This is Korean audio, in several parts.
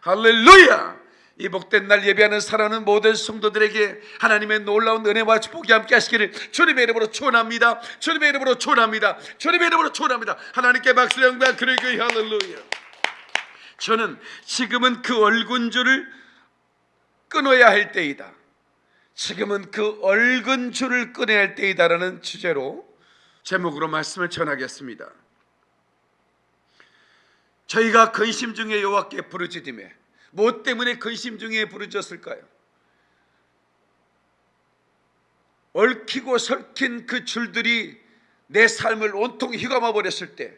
할렐루야! 이 복된 날 예배하는 사랑하는 모든 성도들에게 하나님의 놀라운 은혜와 축복이 함께 하시기를 주님의 이름으로 축원합니다. 주님의 이름으로 축원합니다. 주님의 이름으로 축원합니다. 하나님께 박수 영광 그리고 할렐루야. 저는 지금은 그 얼굴줄을 끊어야 할 때이다. 지금은 그 얼근 줄을 끊어야 할 때이다라는 주제로 제목으로 말씀을 전하겠습니다. 저희가 근심 중에 여호와께 부르짖음에 뭐 때문에 근심 중에 부르짖었을까요? 얽히고 설킨 그 줄들이 내 삶을 온통 휘감아 버렸을 때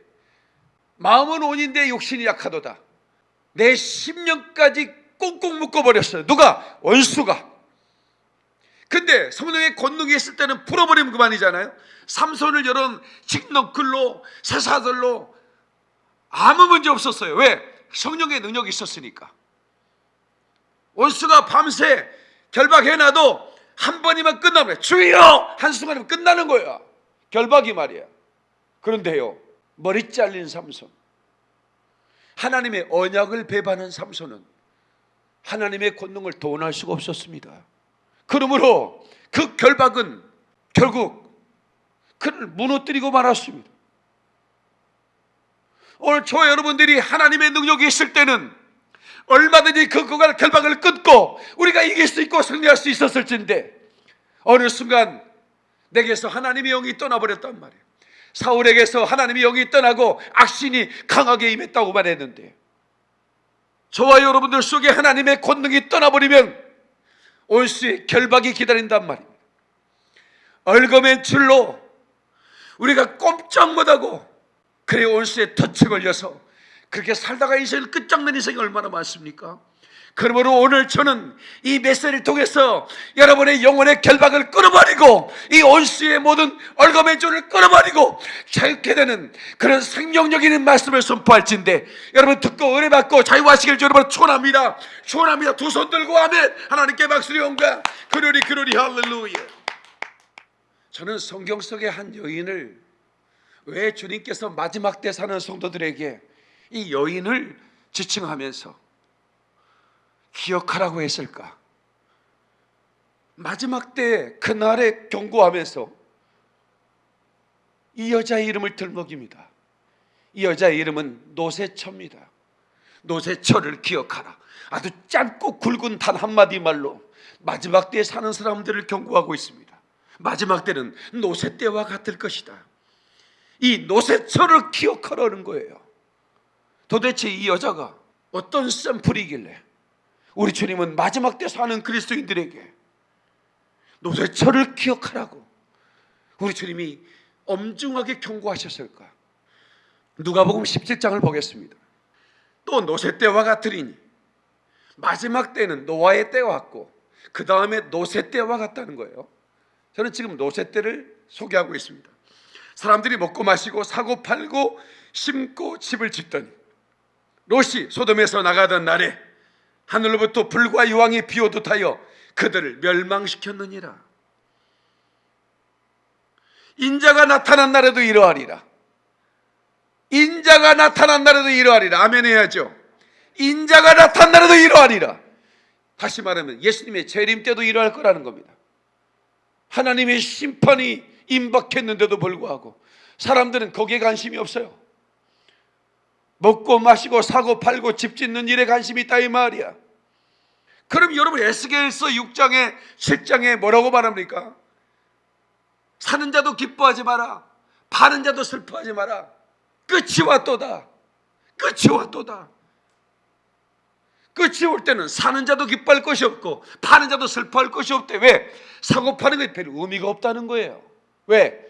마음은 온인데 욕심이 약하도다. 내 심령까지 꽁꽁 묶어 버렸어요. 누가? 원수가. 근데 성령의 권능이 있을 때는 풀어버리면 그만이잖아요. 삼손을 여러 직너클로 쇠사들로 아무 문제 없었어요. 왜? 성령의 능력이 있었으니까. 원수가 밤새 결박해놔도 한 번이면 끝나면 주여 한순간이면 끝나는 거야. 결박이 말이야. 그런데요 머리 잘린 삼손 하나님의 언약을 배반한 삼손은 하나님의 권능을 도원할 수가 없었습니다. 그러므로 그 결박은 결국 그를 무너뜨리고 말았습니다. 오늘 저 여러분들이 하나님의 능력이 있을 때는 얼마든지 그 그걸 결박을 끊고 우리가 이길 수 있고 승리할 수 있었을진데 어느 순간 내게서 하나님의 영이 떠나버렸단 말이에요. 사울에게서 하나님의 영이 떠나고 악신이 강하게 임했다고 말했는데 저와 여러분들 속에 하나님의 권능이 떠나버리면 온수의 결박이 기다린단 말입니다. 얼거맨 줄로 우리가 꼼짝 못하고 그래 온수에 덫에 걸려서 그렇게 살다가 인생을 끝장낸 인생이 얼마나 많습니까? 그러므로 오늘 저는 이 메시지를 통해서 여러분의 영혼의 결박을 끊어버리고 이 온수의 모든 얼거맨 줄을 끊어버리고 자유케 되는 그런 생명력 있는 말씀을 선포할진데 여러분 듣고 은혜 받고 자유하시길 여러분 축원합니다. 축원합니다. 두 손 들고 아멘. 하나님께 박수리 영광. 그러리 그러리 할렐루야. 저는 성경 속의 한 여인을 왜 주님께서 마지막 때 사는 성도들에게 이 여인을 지칭하면서 기억하라고 했을까? 마지막 때 그날에 경고하면서 이 여자의 이름을 들먹입니다. 이 여자의 이름은 노세처입니다. 노세처를 기억하라. 아주 짧고 굵은 단 한마디 말로 마지막 때에 사는 사람들을 경고하고 있습니다. 마지막 때는 노세 때와 같을 것이다. 이 노세처를 기억하라는 거예요. 도대체 이 여자가 어떤 샘플이길래 우리 주님은 마지막 때 사는 그리스도인들에게 노세처를 기억하라고 우리 주님이 엄중하게 경고하셨을까? 누가복음 17장을 보겠습니다. 또 노세 때와 같으리니 마지막 때는 노아의 때와 같고 그 다음에 노세 때와 같다는 거예요. 저는 지금 노세 때를 소개하고 있습니다. 사람들이 먹고 마시고 사고 팔고 심고 집을 짓더니 롯이 소돔에서 나가던 날에 하늘로부터 불과 유황이 비오듯하여 그들을 멸망시켰느니라. 인자가 나타난 날에도 이러하리라. 인자가 나타난 날에도 이러하리라. 아멘 해야죠. 인자가 나타난 날에도 이러하리라. 다시 말하면 예수님의 재림 때도 이러할 거라는 겁니다. 하나님의 심판이 임박했는데도 불구하고 사람들은 거기에 관심이 없어요. 먹고 마시고 사고 팔고 집 짓는 일에 관심이 있다 이 말이야. 그럼 여러분 에스겔서 6장에 7장에 뭐라고 말합니까? 사는 자도 기뻐하지 마라. 파는 자도 슬퍼하지 마라. 끝이 왔도다. 끝이 왔도다. 끝이 올 때는 사는 자도 기뻐할 것이 없고 파는 자도 슬퍼할 것이 없대. 왜? 사고 파는 게별 의미가 없다는 거예요. 왜?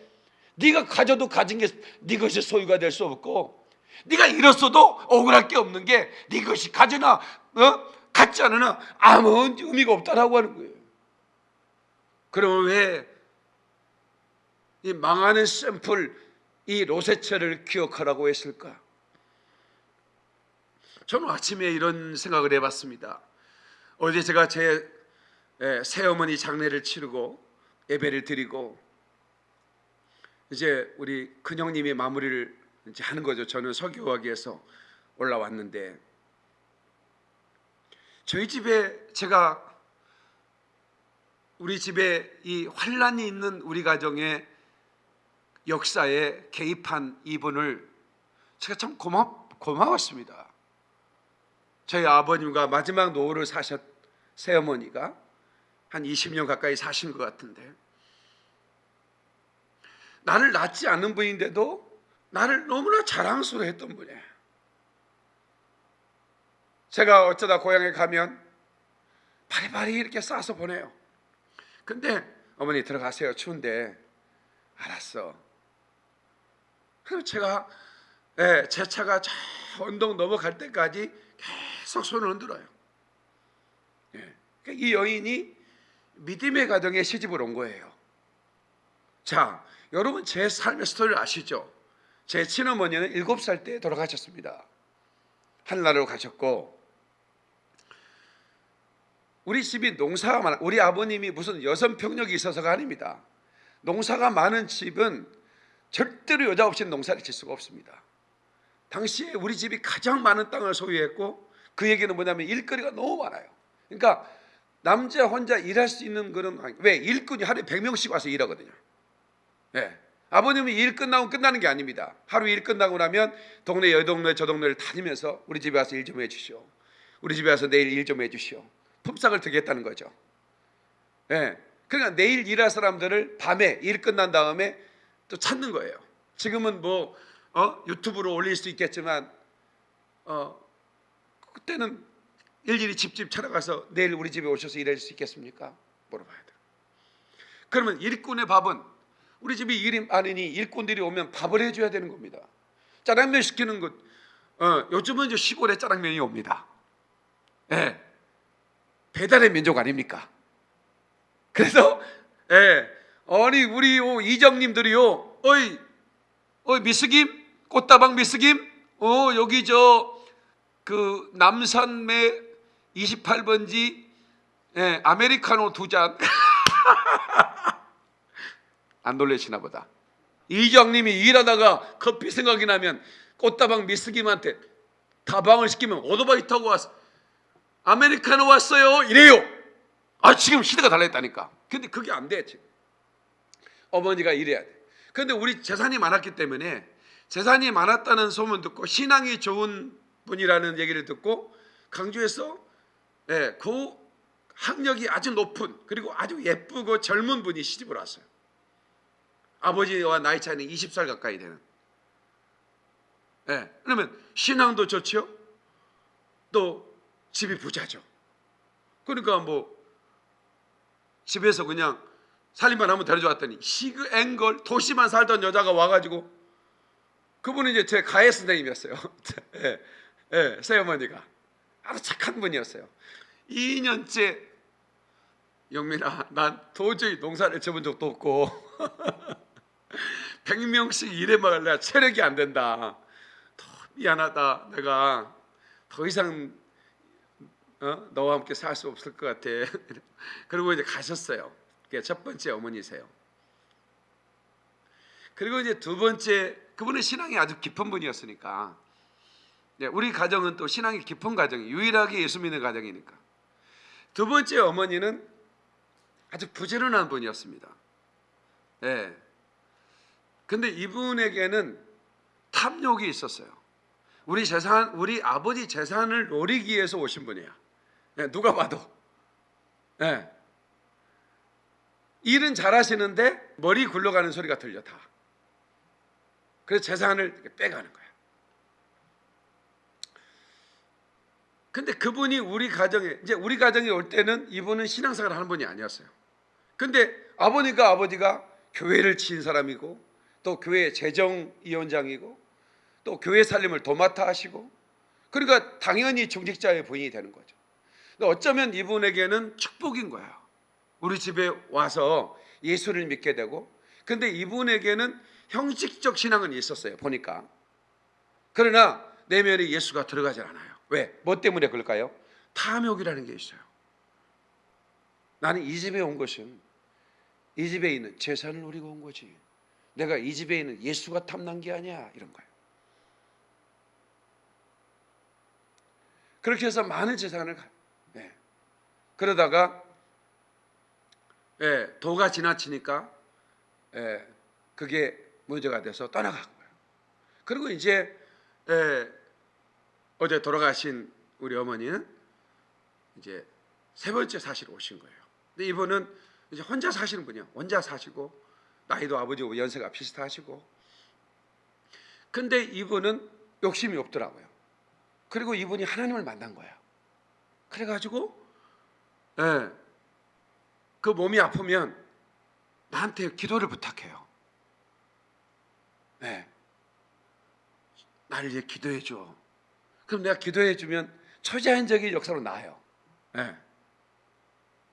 네가 가져도 가진 게 네 것이 소유가 될 수 없고 네가 잃었어도 억울할 게 없는 게 네 것이 가져나 어? 갖지 않으나 아무 의미가 없다라고 하는 거예요. 그러면 왜 이 망하는 샘플 이 로세처를 기억하라고 했을까? 저는 아침에 이런 생각을 해봤습니다. 어제 제가 제 새어머니 장례를 치르고 예배를 드리고 이제 우리 큰형님이 마무리를 이제 하는 거죠. 저는 서교하기에서 올라왔는데 저희 집에 제가 우리 집에 이 환란이 있는 우리 가정의 역사에 개입한 이분을 제가 참 고마, 고마웠습니다. 저희 아버님과 마지막 노후를 사셨 새어머니가 한 20년 가까이 사신 것 같은데 나를 낳지 않는 분인데도 나를 너무나 자랑스러워 했던 분이에요. 제가 어쩌다 고향에 가면 바리바리 이렇게 싸서 보내요. 근데 어머니 들어가세요. 추운데 알았어. 그럼 제가 예, 제 차가 저 언덕 넘어갈 때까지 계속 손을 흔들어요. 예, 그러니까 이 여인이 믿음의 가정에 시집을 온 거예요. 자, 여러분 제 삶의 스토리를 아시죠? 제 친어머니는 일곱 살때 돌아가셨습니다. 한나라로 가셨고 우리 집이 농사가 많아. 우리 아버님이 무슨 여성 병력이 있어서가 아닙니다. 농사가 많은 집은 절대로 여자 없이는 농사를 질 수가 없습니다. 당시에 우리 집이 가장 많은 땅을 소유했고 그 얘기는 뭐냐면 일거리가 너무 많아요. 그러니까 남자 혼자 일할 수 있는 그런. 왜 일꾼이 하루에 100명씩 와서 일하거든요. 네. 아버님은 일 끝나고 끝나는 게 아닙니다. 하루 일 끝나고 나면 동네 여 동네 저 동네를 다니면서 우리 집에 와서 일 좀 해주시오. 우리 집에 와서 내일 일 좀 해주시오. 품삯을 드리겠다는 거죠. 예. 그러니까 내일 일할 사람들을 밤에 일 끝난 다음에 또 찾는 거예요. 지금은 뭐 어? 유튜브로 올릴 수 있겠지만 어, 그때는 일일이 집집 찾아가서 내일 우리 집에 오셔서 일할 수 있겠습니까? 물어봐야 돼요. 그러면 일꾼의 밥은 우리 집이 일이 많으니 일꾼들이 오면 밥을 해줘야 되는 겁니다. 짜장면 시키는 것, 어, 요즘은 이제 시골에 짜장면이 옵니다. 예. 배달의 민족 아닙니까? 그래서 예, 아니 우리 요 이정님들이요, 어이, 어이 미스김, 꽃다방 미스김, 어 여기 저 그 남산매 28번지 예, 아메리카노 두 잔. 안 놀래시나 보다. 이정님이 일하다가 커피 생각이 나면 꽃다방 미스김한테 다방을 시키면 오토바이 타고 와서 아메리카노 왔어요 이래요. 아 지금 시대가 달라졌다니까. 근데 그게 안 돼 지금. 어머니가 이래야 돼. 근데 우리 재산이 많았기 때문에 재산이 많았다는 소문 듣고 신앙이 좋은 분이라는 얘기를 듣고 강주에서 예, 그 학력이 아주 높은 그리고 아주 예쁘고 젊은 분이 시집을 왔어요. 아버지와 나이 차이는 20살 가까이 되는. 예, 그러면 신앙도 좋죠. 또 집이 부자죠. 그러니까 뭐 집에서 그냥 살림만 하면 데려줬더니 시그 앵걸 도시만 살던 여자가 와가지고 그분은 이제 제 가해 선생님이었어요. 예, 예, 새어머니가 아주 착한 분이었어요. 2년째 영민아, 난 도저히 농사를 접은 적도 없고 100명씩 일해 먹을 내가 체력이 안 된다. 더 미안하다. 내가 더 이상 어? 너와 함께 살 수 없을 것 같아. 그리고 이제 가셨어요. 그게 첫 번째 어머니세요. 그리고 이제 두 번째 그분은 신앙이 아주 깊은 분이었으니까 네, 우리 가정은 또 신앙이 깊은 가정이 유일하게 예수 믿는 가정이니까 두 번째 어머니는 아주 부지런한 분이었습니다. 예. 근데 이분에게는 탐욕이 있었어요. 우리 재산, 우리 아버지 재산을 노리기 위해서 오신 분이야. 예, 누가 봐도. 예. 일은 잘하시는데 머리 굴러가는 소리가 들려 다. 그래서 재산을 빼가는 거야. 근데 그분이 우리 가정에 이제 우리 가정에 올 때는 이분은 신앙생활 하는 분이 아니었어요. 근데 아버니까 아버지가 교회를 친 사람이고 또 교회 재정위원장이고 또 교회 살림을 도맡아 하시고 그러니까 당연히 중직자의 부인이 되는 거죠. 근데 어쩌면 이분에게는 축복인 거야. 우리 집에 와서 예수를 믿게 되고 근데 이분에게는 형식적 신앙은 있었어요. 보니까. 그러나 내면에 예수가 들어가지 않아요. 왜? 뭐 때문에 그럴까요? 탐욕이라는 게 있어요. 나는 이 집에 온 것은 이 집에 있는 재산을 누리고 온 거지. 내가 이 집에 있는 예수가 탐난 게 아니야. 이런 거예요. 그렇게 해서 많은 재산을 가. 네. 그러다가 예, 도가 지나치니까 예, 그게 문제가 돼서 떠나간 거예요. 그리고 이제 예, 어제 돌아가신 우리 어머니는 이제 세 번째 사시러 오신 거예요. 근데 이분은 이제 혼자 사시는 분이요. 혼자 사시고 나이도 아버지하고 연세가 비슷하시고. 근데 이분은 욕심이 없더라고요. 그리고 이분이 하나님을 만난 거예요. 그래가지고 예, 그 몸이 아프면 나한테 기도를 부탁해요. 네. 나를 위해 기도해 줘. 그럼 내가 기도해 주면 초자연적인 역사로 나아요. 네.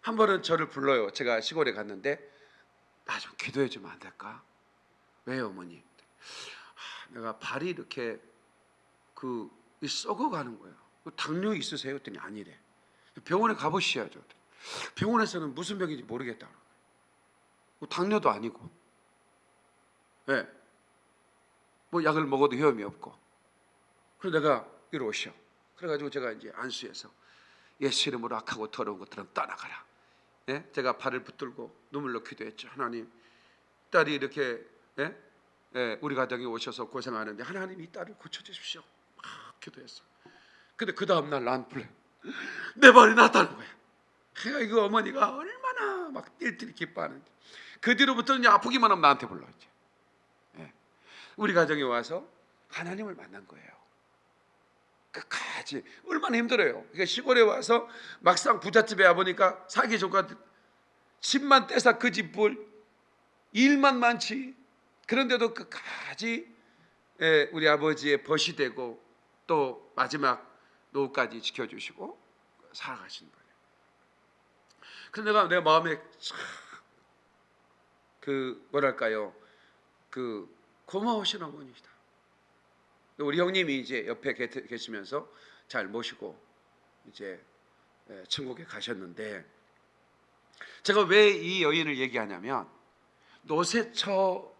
한 번은 저를 불러요. 제가 시골에 갔는데 나좀 기도해 주면 안 될까? 왜요, 어머니? 아, 내가 발이 이렇게 그 썩어가는 거예요. 당뇨 있으세요? 했더니 아니래. 병원에 가보셔야죠. 병원에서는 무슨 병인지 모르겠다. 뭐 당뇨도 아니고, 예, 뭐 약을 먹어도 효험이 없고. 그래서 내가 이리 오셔. 그래가지고 제가 이제 안수해서 예수 이름으로 악하고 더러운 것들은 떠나가라. 예? 제가 발을 붙들고 눈물로 기도했죠. 하나님, 딸이 이렇게 예? 예, 우리 가정에 오셔서 고생하는데 하나님 이 딸을 고쳐주십시오. 막 기도했어. 근데 그 다음 날난 불래. 내 발이 낫다는 거야. 그러니까 이거 어머니가 얼마나 막 띨띨 기뻐하는지. 그 뒤로부터는 아프기만 하면 나한테 불러 이제. 예. 우리 가정에 와서 하나님을 만난 거예요. 끝 까지 얼마나 힘들어요. 그러니까 시골에 와서 막상 부잣집에 와 보니까 사기 조카 집만 떼서 그 집을 일만 많지. 그런데도 끝까지 예, 우리 아버지의 벗이 되고 또 마지막 노후까지 지켜주시고 살아가신 거예요. 그래서 내가 내 마음에 참그 뭐랄까요 그 고마우신 어머니시다. 우리 형님이 이제 옆에 계- 계시면서 잘 모시고 이제 예, 천국에 가셨는데 제가 왜 이 여인을 얘기하냐면 노세처를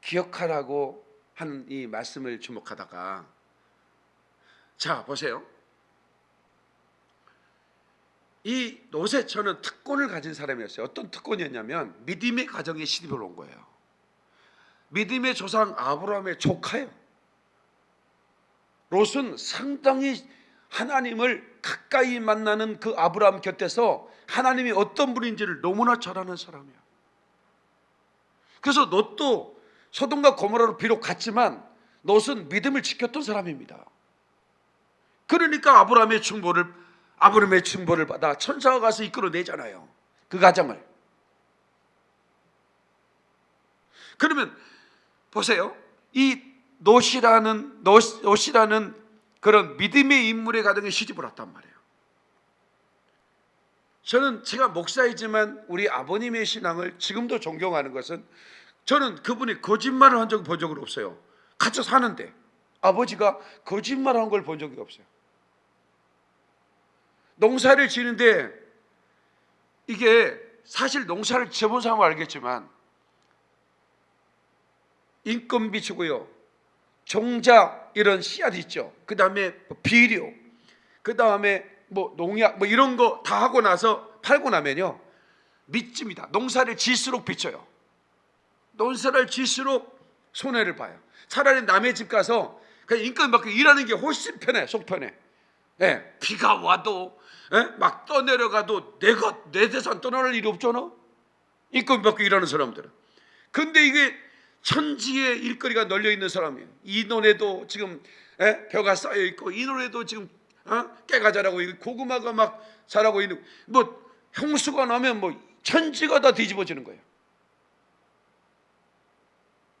기억하라고 하는 이 말씀을 주목하다가 자 보세요. 이 노세처는 특권을 가진 사람이었어요. 어떤 특권이었냐면 믿음의 가정에 시집을 온 거예요. 믿음의 조상 아브라함의 조카예요. 롯은 상당히 하나님을 가까이 만나는 그 아브라함 곁에서 하나님이 어떤 분인지를 너무나 잘 아는 사람이야. 그래서 롯도 소돔과 고모라로 비록 갔지만 롯은 믿음을 지켰던 사람입니다. 그러니까 아브라함의 중보를 아브라함의 중보를 받아 천사가 가서 이끌어내잖아요. 그 가정을. 그러면 보세요. 이 롯이라는 로, 롯이라는 그런 믿음의 인물의 가정에 시집을 왔단 말이에요. 저는 제가 목사이지만 우리 아버님의 신앙을 지금도 존경하는 것은 저는 그분이 거짓말을 한 적을 본 적은 없어요. 같이 사는데 아버지가 거짓말한 걸 본 적이 없어요. 농사를 지는데 이게 사실 농사를 지어본 사람은 알겠지만 인건비 주고요. 종자 이런 씨앗 있죠. 그 다음에 비료, 그 다음에 뭐 농약 뭐 이런 거 다 하고 나서 팔고 나면요 믿습니다. 농사를 질수록 비쳐요. 농사를 질수록 손해를 봐요. 차라리 남의 집 가서 그냥 인건 받고 일하는 게 훨씬 편해, 속 편해. 예, 비가 와도 예? 막 떠내려가도 내가 내 재산 떠나갈 일이 없잖아. 인건 받고 일하는 사람들은. 근데 이게 천지에 일거리가 널려 있는 사람이에요. 이 논에도 지금 예? 벼가 쌓여 있고 이 논에도 지금 어? 깨가 자라고 있고 고구마가 막 자라고 있는 뭐 형수가 나면 뭐 천지가 다 뒤집어지는 거예요.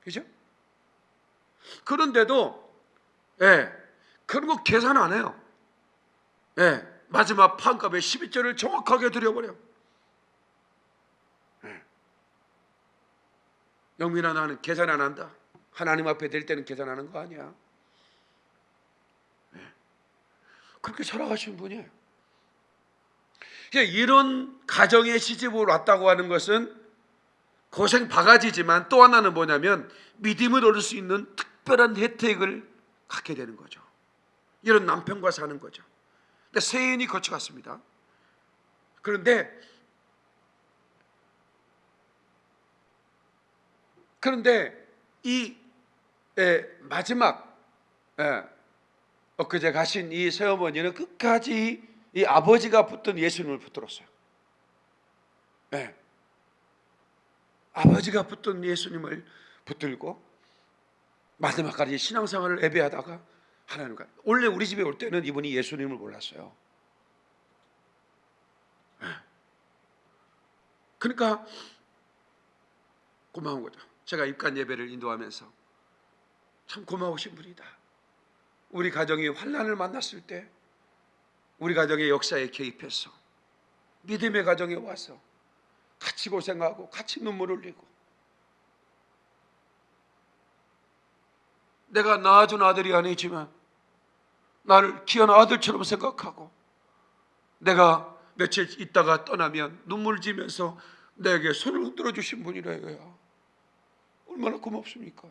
그죠? 그런데도 예, 그런 거 계산 안 해요. 예, 마지막 판값의 12절을 정확하게 드려버려. 영민아 나는 계산 안 한다. 하나님 앞에 될 때는 계산하는 거 아니야. 예. 그렇게 살아가신 분이에요. 그러니까 이런 가정에 시집을 왔다고 하는 것은 고생 바가지지만 또 하나는 뭐냐면 믿음을 얻을 수 있는 특별한 혜택을 갖게 되는 거죠. 이런 남편과 사는 거죠. 근데 세인이 거쳐갔습니다. 그런데 그런데 이 예, 마지막 예, 엊그제 가신 이 새어머니는 끝까지 이 아버지가 붙든 예수님을 붙들었어요. 예. 아버지가 붙든 예수님을 붙들고 마지막까지 신앙생활을 예배하다가 하나님과 원래 우리 집에 올 때는 이분이 예수님을 몰랐어요. 예. 그러니까 고마운 거죠. 제가 입간 예배를 인도하면서 참 고마우신 분이다. 우리 가정이 환란을 만났을 때 우리 가정의 역사에 개입해서 믿음의 가정에 와서 같이 고생하고 같이 눈물 흘리고 내가 낳아준 아들이 아니지만 나를 귀한 아들처럼 생각하고 내가 며칠 있다가 떠나면 눈물 지면서 내게 손을 흔들어 주신 분이라 이거야. 얼마나 고맙습니까?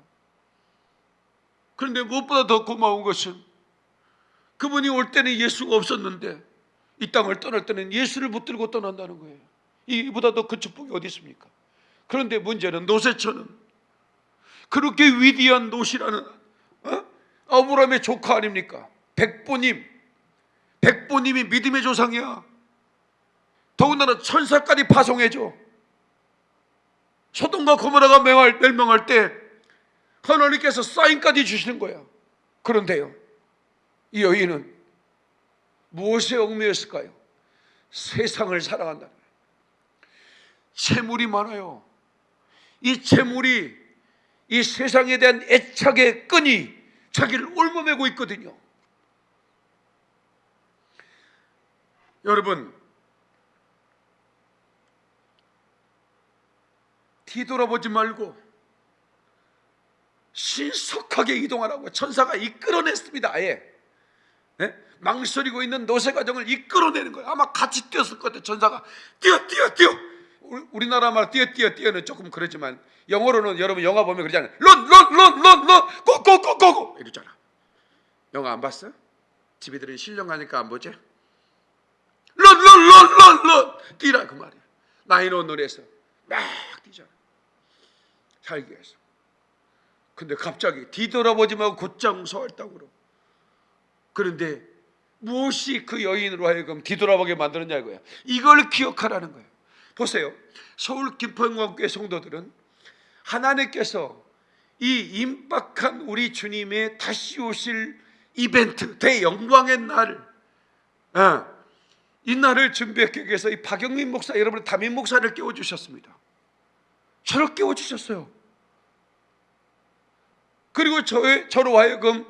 그런데 무엇보다 더 고마운 것은 그분이 올 때는 예수가 없었는데 이 땅을 떠날 때는 예수를 붙들고 떠난다는 거예요. 이보다 더큰 축복이 어디 있습니까? 그런데 문제는 노세처는 그렇게 위대한 노시라는 어? 아브라함의 조카 아닙니까? 백보님, 백보님이 믿음의 조상이야. 더군다나 천사까지 파송해줘. 소돔과 고모라가 멸망할, 멸망할 때 하나님께서 사인까지 주시는 거야. 그런데요, 이 여인은 무엇에 얽매였을까요? 세상을 사랑한다는 거예요. 재물이 많아요. 이 재물이 이 세상에 대한 애착의 끈이 자기를 올무매고 있거든요. 여러분, 뒤돌아보지 말고 신속하게 이동하라고 천사가 이끌어냈습니다. 아예 예? 망설이고 있는 노세 가정을 이끌어내는 거예요. 아마 같이 뛰었을 것 같아요. 천사가 뛰어 뛰어 뛰어. 우리- 우리나라 말 뛰어 뛰어 뛰어는 조금 그러지만 영어로는 여러분 영화 보면 그러잖아요. 런런런런런 고고고고고 이러잖아. 영화 안 봤어? 집애들이 실령 가니까 안 보지? 런런런런런 뛰라 그 말이야. 나인원 노래에서 막 뛰잖아. 살기 위해서. 근데 갑자기 뒤돌아보지 말고 곧장 소활다고 그러고. 그런데 무엇이 그 여인으로 하여금 뒤돌아보게 만드느냐 이거야. 이걸 기억하라는 거예요. 보세요. 서울 김포영광교회 성도들은 하나님께서 이 임박한 우리 주님의 다시 오실 이벤트, 대영광의 날, 어, 이 날을 준비하기 위해서 이 박영민 목사, 여러분 담임 목사를 깨워주셨습니다. 저를 깨워주셨어요. 그리고 저, 저로 하여금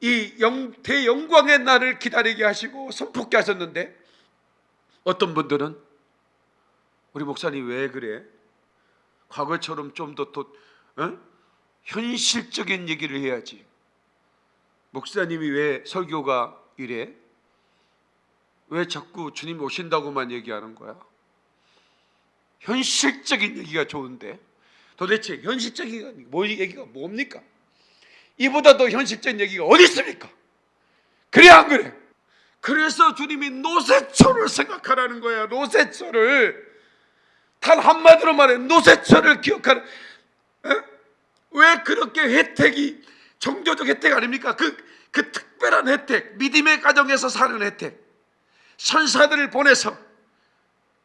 이 영, 대영광의 날을 기다리게 하시고 선포케 하셨는데 어떤 분들은 우리 목사님 왜 그래? 과거처럼 좀더 더, 어? 현실적인 얘기를 해야지. 목사님이 왜 설교가 이래? 왜 자꾸 주님 오신다고만 얘기하는 거야? 현실적인 얘기가 좋은데 도대체 현실적인 뭐 얘기가 뭡니까? 이보다 더 현실적인 얘기가 어디 있습니까? 그래 안 그래? 그래서 주님이 노세초를 생각하라는 거야. 노세초를 단 한마디로 말해 노세초를 기억하는. 에? 왜 그렇게 혜택이 종교적 혜택 아닙니까? 그, 그 특별한 혜택, 믿음의 가정에서 사는 혜택, 천사들을 보내서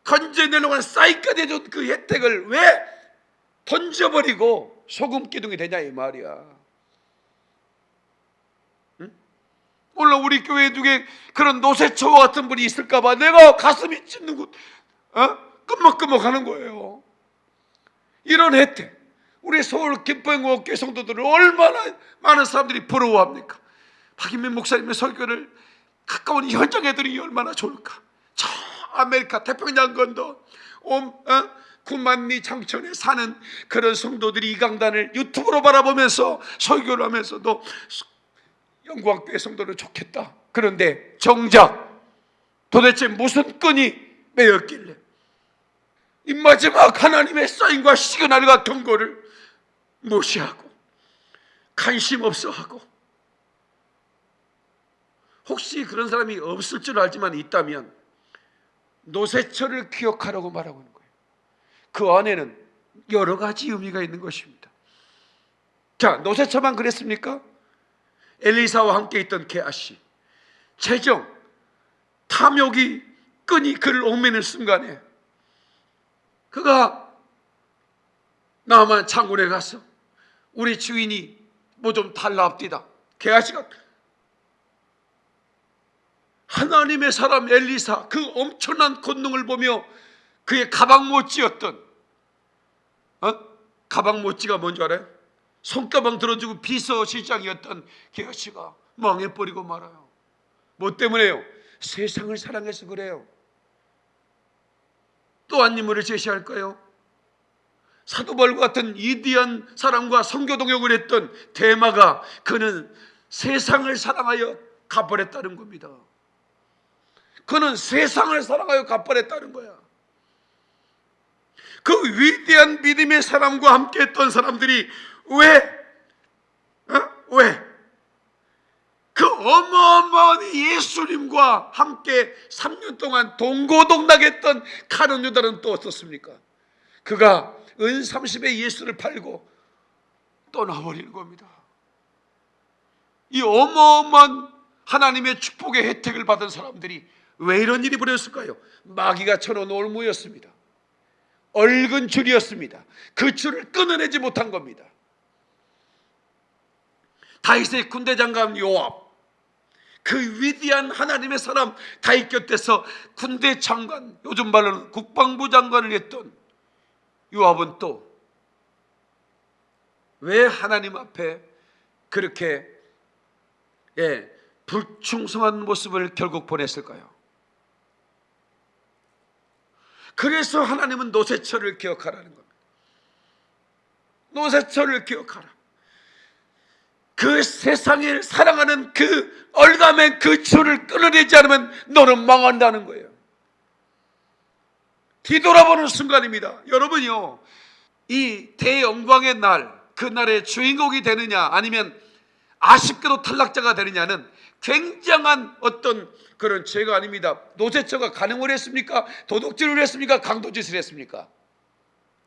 건져 내려고 사이까지 해준 그 혜택을 왜 던져버리고 소금 기둥이 되냐 이 말이야. 물론 우리 교회 중에 그런 노세초와 같은 분이 있을까봐 내가 가슴이 찢는 곳, 어? 끄먹끄먹하는 거예요. 이런 혜택, 우리 서울 김포영국교 성도들을 얼마나 많은 사람들이 부러워합니까? 박인민 목사님의 설교를 가까운 현장에 들이 얼마나 좋을까? 저 아메리카 태평양 건너 온 어? 구만리 장천에 사는 그런 성도들이 이 강단을 유튜브로 바라보면서 설교를 하면서도 영광교회 성도는 좋겠다. 그런데 정작 도대체 무슨 끈이 매였길래 이 마지막 하나님의 사인과 시그널과 경고를 무시하고 관심 없어하고 혹시 그런 사람이 없을 줄 알지만 있다면 노세처를 기억하라고 말하고 있는 거예요. 그 안에는 여러 가지 의미가 있는 것입니다. 자, 노세처만 그랬습니까? 엘리사와 함께 있던 게하시, 재정, 탐욕이 끈이 그를 옥매는 순간에 그가 나만 창군에 가서 우리 주인이 뭐 좀 달라합디다. 게하시가 하나님의 사람 엘리사 그 엄청난 권능을 보며 그의 가방 못지였던 어? 가방 못지가 뭔지 알아요? 손가방 들어주고 비서실장이었던 게하시가 망해버리고 말아요. 뭐 때문에요? 세상을 사랑해서 그래요. 또 한 인물을 제시할까요? 사도벌과 같은 이디한 사람과 성교 동역을 했던 대마가 그는 세상을 사랑하여 갚아냈다는 겁니다. 그는 세상을 사랑하여 갚아냈다는 거야. 그 위대한 믿음의 사람과 함께 했던 사람들이 왜? 어? 왜? 그 어마어마한 예수님과 함께 3년 동안 동고동락했던 카른 유다는 또 어떻습니까? 그가 은 30에 예수를 팔고 떠나버리는 겁니다. 이 어마어마한 하나님의 축복의 혜택을 받은 사람들이 왜 이런 일이 벌어졌을까요? 마귀가 쳐놓은 올무였습니다. 얼근 줄이었습니다. 그 줄을 끊어내지 못한 겁니다. 다윗의 군대 장관 요압, 그 위대한 하나님의 사람 다윗 곁에서 군대 장관, 요즘 말로는 국방부 장관을 했던 요압은 또 왜 하나님 앞에 그렇게 예, 불충성한 모습을 결국 보냈을까요? 그래서 하나님은 노세처를 기억하라는 겁니다. 노세처를 기억하라. 그 세상을 사랑하는 그 얼감의 그 줄을 끊어내지 않으면 너는 망한다는 거예요. 뒤돌아보는 순간입니다. 여러분요, 이 대영광의 날, 그 날의 주인공이 되느냐, 아니면 아쉽게도 탈락자가 되느냐는 굉장한 어떤 그런 죄가 아닙니다. 노제처가 간음을 했습니까? 도둑질을 했습니까? 강도짓을 했습니까?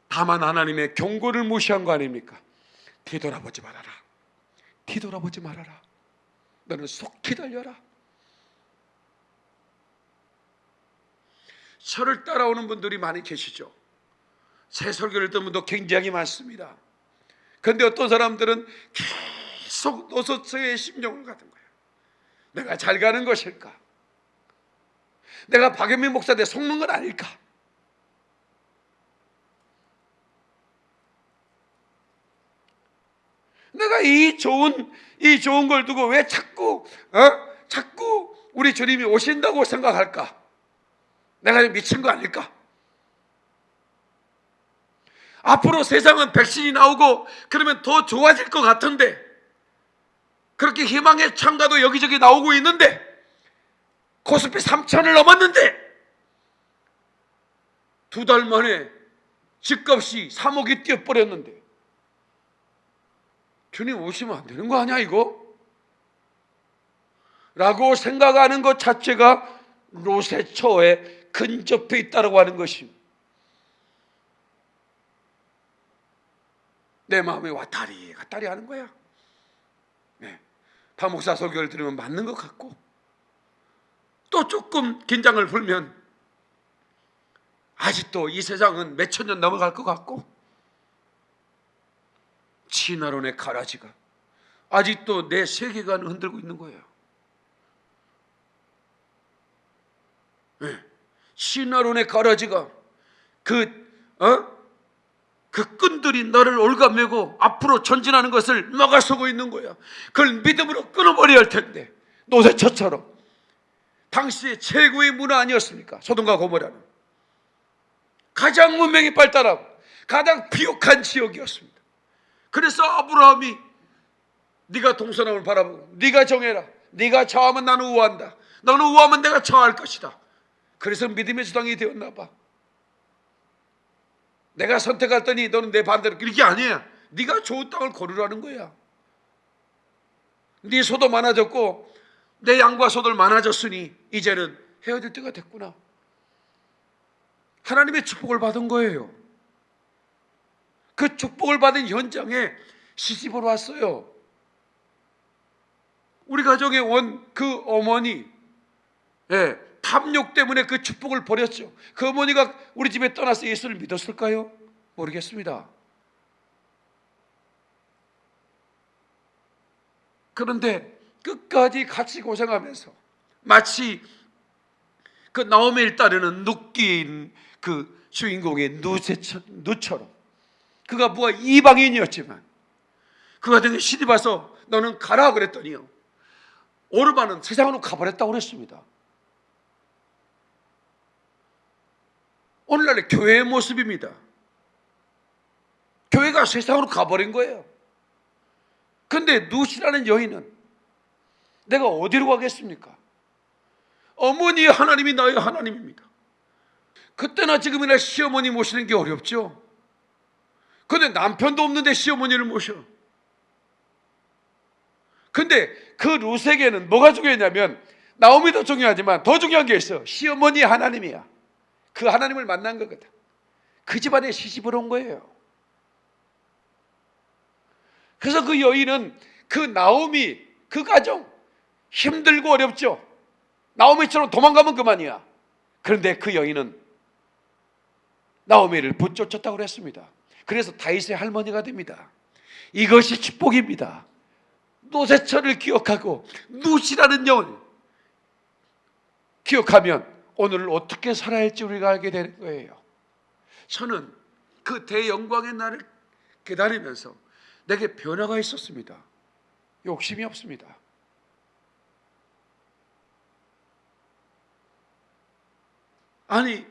다만 하나님의 경고를 무시한 거 아닙니까? 뒤돌아보지 말아라. 뒤돌아보지 말아라. 너는 속히 달려라. 저를 따라오는 분들이 많이 계시죠. 새 설교를 듣는 분도 굉장히 많습니다. 그런데 어떤 사람들은 계속 노소처의 심정을 거예요. 내가 잘 가는 것일까? 내가 박연민 목사한테 속는 건 아닐까? 내가 이 좋은 이 좋은 걸 두고 왜 자꾸 어? 자꾸 우리 주님이 오신다고 생각할까? 내가 미친 거 아닐까? 앞으로 세상은 백신이 나오고 그러면 더 좋아질 것 같은데 그렇게 희망의 창가도 여기저기 나오고 있는데 코스피 3천을 넘었는데 두 달 만에 집값이 3억이 뛰어버렸는데 주님 오시면 안 되는 거 아니야 이거? 라고 생각하는 것 자체가 로세처에 근접해 있다고 하는 것입니다. 내 마음에 왔다리 갔다리 하는 거야. 네. 파목사 설교를 들으면 맞는 것 같고 또 조금 긴장을 풀면 아직도 이 세상은 몇 천 년 넘어갈 것 같고 진화론의 가라지가 아직도 내 세계관을 흔들고 있는 거예요. 네. 신화론의 가라지가 그, 어? 그 끈들이 너를 올가매고 앞으로 전진하는 것을 막아서고 있는 거야. 그걸 믿음으로 끊어버려야 할 텐데. 노세처처럼. 당시의 최고의 문화 아니었습니까? 소돔과 고모라는. 가장 문명이 발달하고 가장 비옥한 지역이었습니다. 그래서 아브라함이 네가 동서남을 바라보고 네가 정해라. 네가 좌하면 나는 우한다. 너는 우하면 내가 좌할 것이다. 그래서 믿음의 주당이 되었나 봐. 내가 선택했더니 너는 내 반대로 그게 아니야. 네가 좋은 땅을 고르라는 거야. 네 소도 많아졌고 내 양과 소들 많아졌으니 이제는 헤어질 때가 됐구나. 하나님의 축복을 받은 거예요. 그 축복을 받은 현장에 시집을 왔어요. 우리 가정에 온 그 어머니, 예, 탐욕 때문에 그 축복을 버렸죠. 그 어머니가 우리 집에 떠나서 예수를 믿었을까요? 모르겠습니다. 그런데 끝까지 같이 고생하면서 마치 그 나오미를 따르는 눕기인 그 주인공의 누처럼 그가 뭐가 이방인이었지만 그가 등에 시집 와서 너는 가라 그랬더니요 오르바는 세상으로 가버렸다고 그랬습니다 오늘날의 교회의 모습입니다 교회가 세상으로 가버린 거예요 근데 누시라는 여인은 내가 어디로 가겠습니까? 어머니의 하나님이 나의 하나님입니다. 그때나 지금이나 시어머니 모시는 게 어렵죠. 근데 남편도 없는데 시어머니를 모셔. 근데 그 루세게는 뭐가 중요했냐면 나오미도 중요하지만 더 중요한 게 있어. 시어머니 하나님이야. 그 하나님을 만난 거거든. 그 집안에 시집을 온 거예요. 그래서 그 여인은 그 나오미 그 가정 힘들고 어렵죠. 나오미처럼 도망가면 그만이야. 그런데 그 여인은 나오미를 붙쫓았다고 그랬습니다. 그래서 다윗의 할머니가 됩니다. 이것이 축복입니다. 노세처를 기억하고 누시라는 영을 기억하면 오늘을 어떻게 살아야 할지 우리가 알게 되는 거예요. 저는 그 대영광의 날을 기다리면서 내게 변화가 있었습니다. 욕심이 없습니다. 아니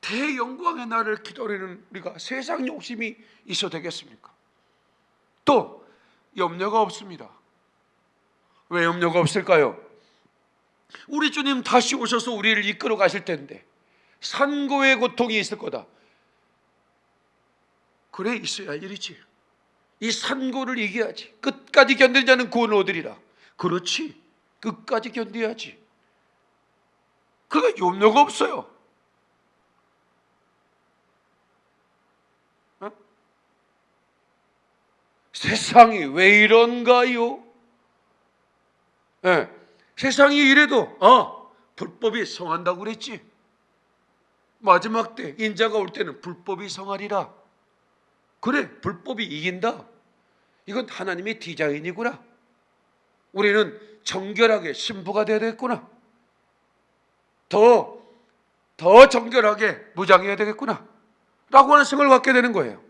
대영광의 날을 기다리는 우리가 세상 욕심이 있어 되겠습니까? 또 염려가 없습니다. 왜 염려가 없을까요? 우리 주님 다시 오셔서 우리를 이끌어 가실 텐데 산고의 고통이 있을 거다. 그래 있어야 할 일이지. 이 산고를 이겨야지. 끝까지 견디는 자는 구원을 얻으리라. 그렇지. 끝까지 견뎌야지. 그가 염려가 없어요. 어? 세상이 왜 이런가요? 예, 세상이 이래도 아 불법이 성한다고 그랬지. 마지막 때 인자가 올 때는 불법이 성하리라. 그래 불법이 이긴다. 이건 하나님의 디자인이구나. 우리는 정결하게 신부가 되어야 되겠구나. 더, 더 정결하게 무장해야 되겠구나. 라고 하는 생각을 갖게 되는 거예요.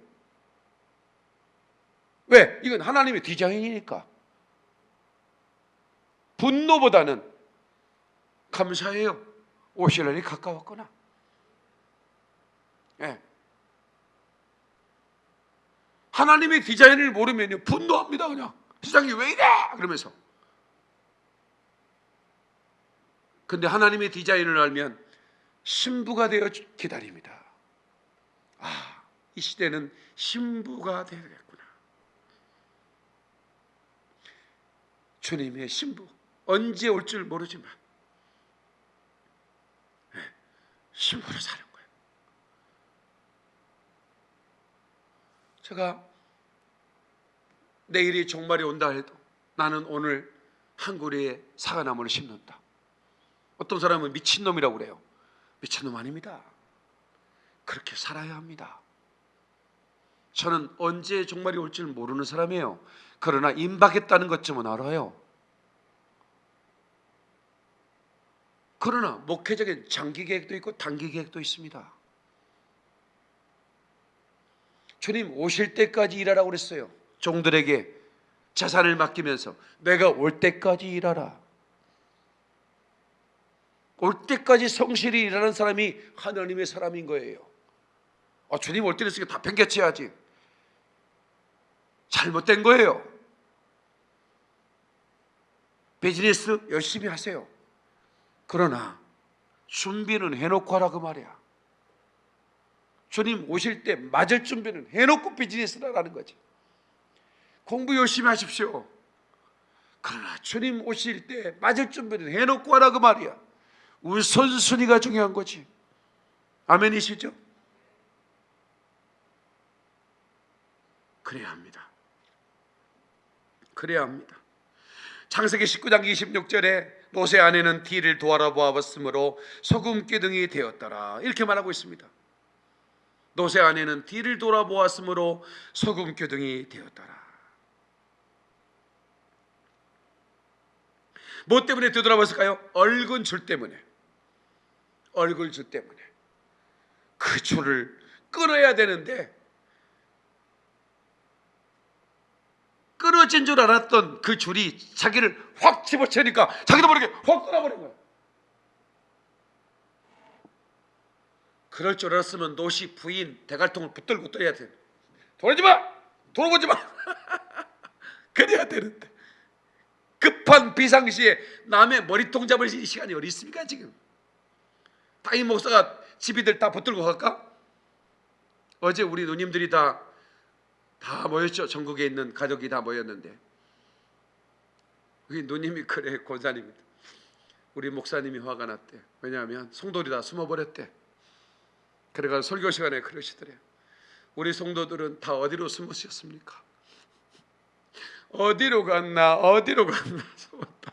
왜? 이건 하나님의 디자인이니까. 분노보다는 감사해요. 오실 날이 가까웠구나. 예. 하나님의 디자인을 모르면요. 분노합니다 그냥. 세상이 왜 이래? 그러면서. 근데 하나님의 디자인을 알면 신부가 되어 기다립니다. 아 이 시대는 신부가 되겠구나. 주님의 신부 언제 올 줄 모르지만 네, 신부로 사는 거예요 제가 내일이 종말이 온다 해도 나는 오늘 한 그루의 사과나무를 심는다. 어떤 사람은 미친놈이라고 그래요. 미친놈 아닙니다. 그렇게 살아야 합니다. 저는 언제 종말이 올 줄 모르는 사람이에요. 그러나 임박했다는 것쯤은 알아요. 그러나 목회적인 장기 계획도 있고 단기 계획도 있습니다. 주님 오실 때까지 일하라고 그랬어요. 종들에게 재산을 맡기면서 내가 올 때까지 일하라. 올 때까지 성실히 일하는 사람이 하나님의 사람인 거예요. 아, 주님 올 때는 다 팽개쳐야지. 잘못된 거예요. 비즈니스 열심히 하세요. 그러나 준비는 해놓고 하라 그 말이야. 주님 오실 때 맞을 준비는 해놓고 비즈니스를 하라는 거지. 공부 열심히 하십시오. 그러나 주님 오실 때 맞을 준비는 해놓고 하라 그 말이야. 우선순위가 중요한 거지. 아멘이시죠? 그래야 합니다. 그래야 합니다. 창세기 19장 26절에 노세 아내는 뒤를 돌아보았으므로 소금 기둥이 되었더라. 이렇게 말하고 있습니다. 노세 아내는 뒤를 돌아보았으므로 소금 기둥이 되었더라. 뭐 때문에 되돌아봤을까요? 얼굴 줄 때문에. 얼굴 줄 때문에. 그 줄을 끊어야 되는데 끊어진 줄 알았던 그 줄이 자기를 확 집어채니까 자기도 모르게 확 끊어버린 거야. 그럴 줄 알았으면 노시 부인 대갈통을 붙들고 떠야 돼. 돌지 마! 돌아보지 마! 그래야 되는데. 급한 비상시에 남의 머리통 잡을 시간이 어디 있습니까 지금? 다이 목사가 집이들 다 붙들고 갈까? 어제 우리 누님들이 다 다 모였죠. 전국에 있는 가족이 다 모였는데 우리 누님이 그래 권사님입니다. 우리 목사님이 화가 났대. 왜냐하면 성도들이 다 숨어버렸대. 그래가 설교 시간에 그러시더래요. 우리 성도들은 다 어디로 숨으셨습니까? 어디로 갔나 어디로 갔나 숨었다.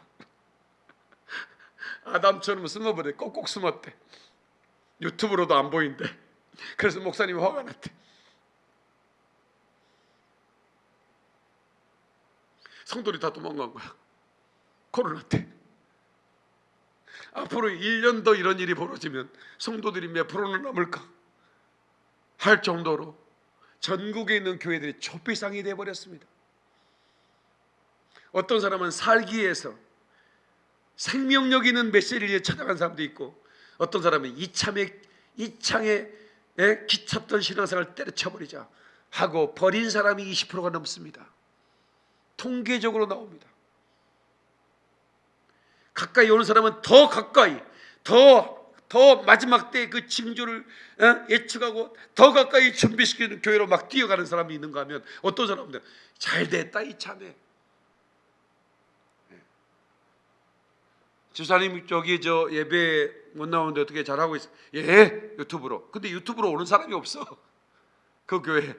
아담처럼 숨어버려 꼭꼭 숨었대. 유튜브로도 안 보인대. 그래서 목사님이 화가 났대. 성도들이 다 도망간 거야. 코로나 때. 앞으로 1년 더 이런 일이 벌어지면 성도들이 몇 프로는 남을까 할 정도로 전국에 있는 교회들이 초비상이 되어 버렸습니다. 어떤 사람은 살기 위해서 생명력 있는 메시지를 찾아간 사람도 있고 어떤 사람은 이참에 이창에 에 기쳤던 신앙생활을 때려쳐버리자 하고 버린 사람이 20%가 넘습니다. 통계적으로 나옵니다. 가까이 오는 사람은 더 가까이, 더, 더 마지막 때 그 징조를 어? 예측하고 더 가까이 준비시키는 교회로 막 뛰어가는 사람이 있는가 하면 어떤 사람은 잘 됐다 이참에. 주사님 저기 저 예배 못 나오는데 어떻게 잘하고 있어? 예 유튜브로. 근데 유튜브로 오는 사람이 없어. 그 교회.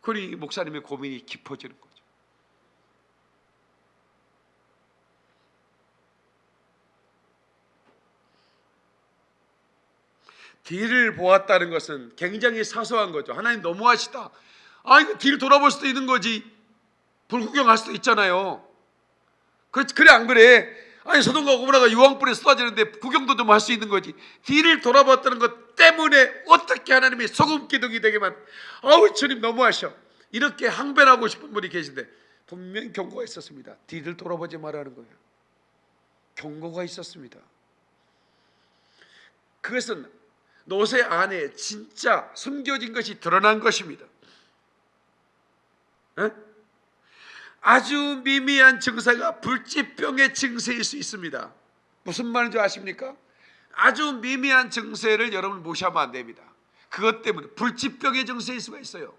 그러니 목사님의 고민이 깊어지는 거죠. 뒤를 보았다는 것은 굉장히 사소한 거죠. 하나님 너무하시다. 아, 이거 뒤를 돌아볼 수도 있는 거지. 불구경할 수도 있잖아요. 그래, 그래 안 그래? 아니 소돔과 고모라가 유황불에 쏟아지는데 구경도 좀 할 수 있는 거지. 뒤를 돌아봤다는 것 때문에 어떻게 하나님이 소금 기둥이 되게만 아우 주님 너무하셔. 이렇게 항변하고 싶은 분이 계신데 분명 경고가 있었습니다. 뒤를 돌아보지 말라는 거예요. 경고가 있었습니다. 그것은 노새 안에 진짜 숨겨진 것이 드러난 것입니다. 에? 아주 미미한 증세가 불치병의 증세일 수 있습니다. 무슨 말인지 아십니까? 아주 미미한 증세를 여러분 무시하면 안 됩니다. 그것 때문에 불치병의 증세일 수가 있어요.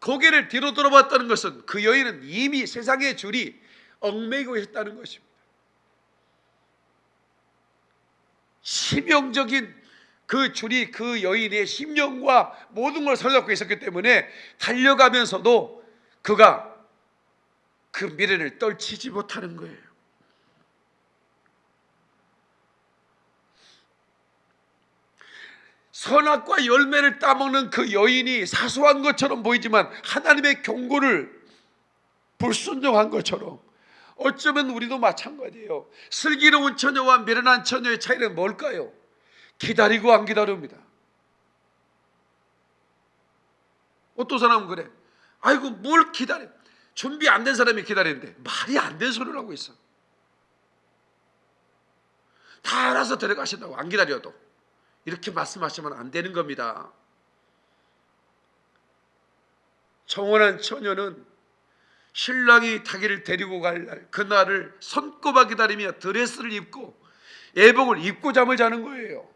고개를 뒤로 돌아봤다는 것은 그 여인은 이미 세상의 줄이 얽매이고 있다는 것입니다. 치명적인 그 줄이 그 여인의 심령과 모든 걸 사로잡고 있었기 때문에 달려가면서도 그가 그 미래를 떨치지 못하는 거예요. 선악과 열매를 따먹는 그 여인이 사소한 것처럼 보이지만 하나님의 경고를 불순종한 것처럼 어쩌면 우리도 마찬가지예요. 슬기로운 처녀와 미련한 처녀의 차이는 뭘까요? 기다리고 안 기다립니다. 어떤 사람은 그래. 아이고 뭘 기다려. 준비 안 된 사람이 기다리는데 말이 안된 소리를 하고 있어. 다 알아서 데려가신다고 안 기다려도 이렇게 말씀하시면 안 되는 겁니다. 청혼한 처녀는 신랑이 자기를 데리고 갈 날 그날을 손꼽아 기다리며 드레스를 입고 예복을 입고 잠을 자는 거예요.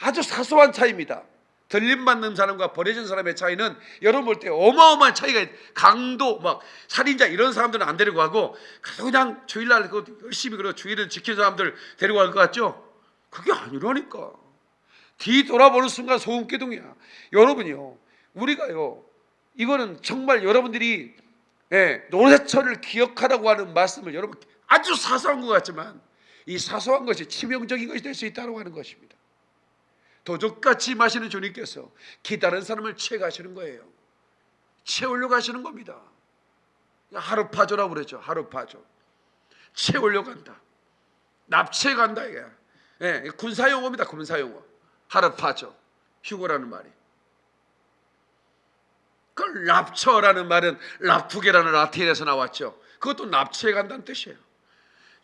아주 사소한 차이입니다. 들림 받는 사람과 버려진 사람의 차이는 여러분 볼 때 어마어마한 차이가 있- 강도 막 살인자 이런 사람들은 안 데리고 가고 그냥 주일날 그 열심히 그런 주일을 지키는 사람들 데리고 갈 것 같죠? 그게 아니라니까. 뒤 돌아보는 순간 소음기둥이야. 여러분요, 우리가요, 이거는 정말 여러분들이 예, 노래철을 기억하라고 하는 말씀을 여러분 아주 사소한 것 같지만 이 사소한 것이 치명적인 것이 될 수 있다고 하는 것입니다. 도적같이 마시는 주님께서 기다른 사람을 채가시는 거예요. 채우려 가시는 겁니다. 하루 파조라고 그러죠. 하루 파조. 채우려 간다. 납치해 간다 이게. 예, 군사용어입니다. 군사용어. 하루 파조. 휴거라는 말이. 그 납처라는 말은 라푸게라는 라틴에서 나왔죠. 그것도 납치해 간다는 뜻이에요.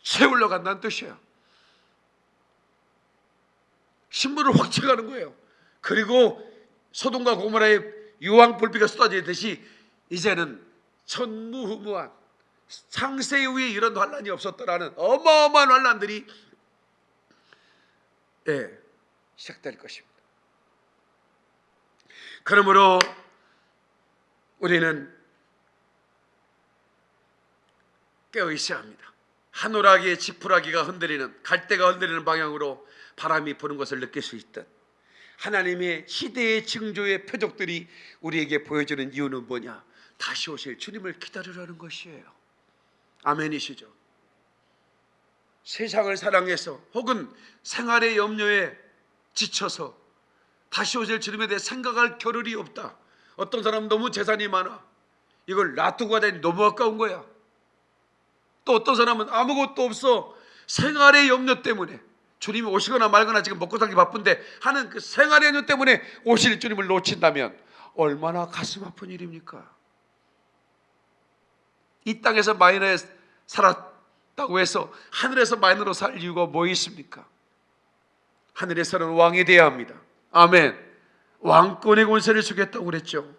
채우려 간다는 뜻이에요. 신문을 확 채가는 거예요. 그리고 소돔과 고모라의 유황 불비가 쏟아지듯이 이제는 천무후무한 상세 이후에 이런 환란이 없었더라는 어마어마한 환란들이 예, 시작될 것입니다. 그러므로 우리는 깨어 있어야 합니다. 하늘하기의 지푸라기가 흔들리는 갈대가 흔들리는 방향으로 바람이 부는 것을 느낄 수 있듯 하나님의 시대의 징조의 표적들이 우리에게 보여주는 이유는 뭐냐? 다시 오실 주님을 기다리라는 것이에요. 아멘이시죠? 세상을 사랑해서 혹은 생활의 염려에 지쳐서 다시 오실 주님에 대해 생각할 겨를이 없다. 어떤 사람은 너무 재산이 많아. 이걸 놔두고 가다니 너무 아까운 거야. 또 어떤 사람은 아무것도 없어. 생활의 염려 때문에 주님이 오시거나 말거나 지금 먹고 살기 바쁜데 하는 그 생활의 염려 때문에 오실 주님을 놓친다면 얼마나 가슴 아픈 일입니까? 이 땅에서 마이너에 살았다고 해서 하늘에서 마이너로 살 이유가 뭐 있습니까? 하늘에서는 왕이 되어야 합니다. 아멘. 왕권의 권세를 주겠다고 그랬죠.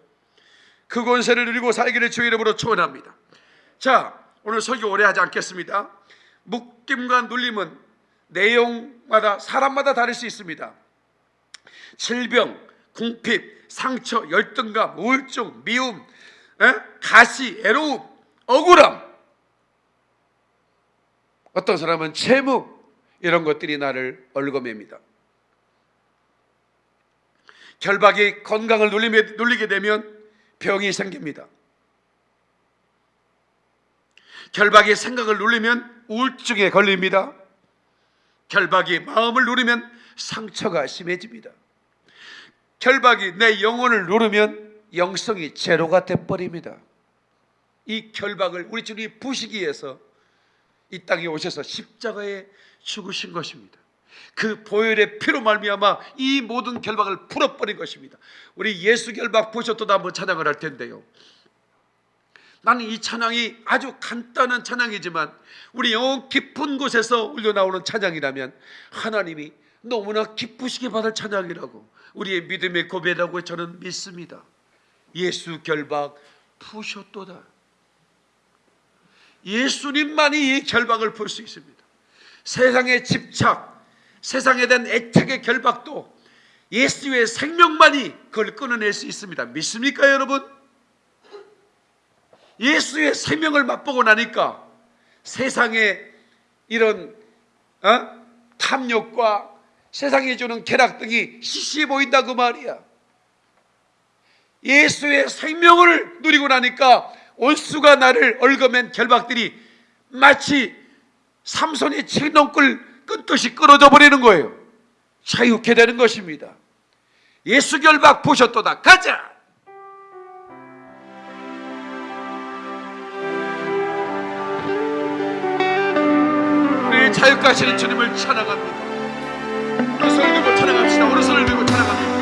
그 권세를 누리고 살기를 주의 이름으로 축원합니다. 자, 오늘 설교 오래 하지 않겠습니다. 묶임과 눌림은 내용마다 사람마다 다를 수 있습니다. 질병, 궁핍, 상처, 열등감, 우울증, 미움, 에? 가시, 애로움, 억울함. 어떤 사람은 채무 이런 것들이 나를 얽어맵니다. 결박이 건강을 눌리게, 되면 병이 생깁니다. 결박이 생각을 누르면 우울증에 걸립니다. 결박이 마음을 누르면 상처가 심해집니다. 결박이 내 영혼을 누르면 영성이 제로가 돼버립니다. 이 결박을 우리 주님이 부시기 위해서 이 땅에 오셔서 십자가에 죽으신 것입니다. 그 보혈의 피로 말미암아 이 모든 결박을 풀어버린 것입니다. 우리 예수 결박 보셨도다 한번 찬양을 할 텐데요. 나는 이 찬양이 아주 간단한 찬양이지만 우리 영혼 깊은 곳에서 울려 나오는 찬양이라면 하나님이 너무나 기쁘시게 받을 찬양이라고 우리의 믿음의 고백이라고 저는 믿습니다. 예수 결박 푸셨도다. 예수님만이 이 결박을 풀 수 있습니다. 세상의 집착, 세상에 대한 애착의 결박도 예수의 생명만이 그걸 끊어낼 수 있습니다. 믿습니까, 여러분? 예수의 생명을 맛보고 나니까 세상의 이런 어? 탐욕과 세상이 주는 쾌락 등이 시시해 보인다 그 말이야. 예수의 생명을 누리고 나니까 온수가 나를 얽어맨 결박들이 마치 삼손의 칠농끌 끊듯이 끊어져 버리는 거예요. 자유케 되는 것입니다. 예수 결박 보셨도다. 가자. 우리 자유가시는 주님을 찬양합니다. 오른손을 들고 찬양합시다. 오른손을 들고 찬양합니다.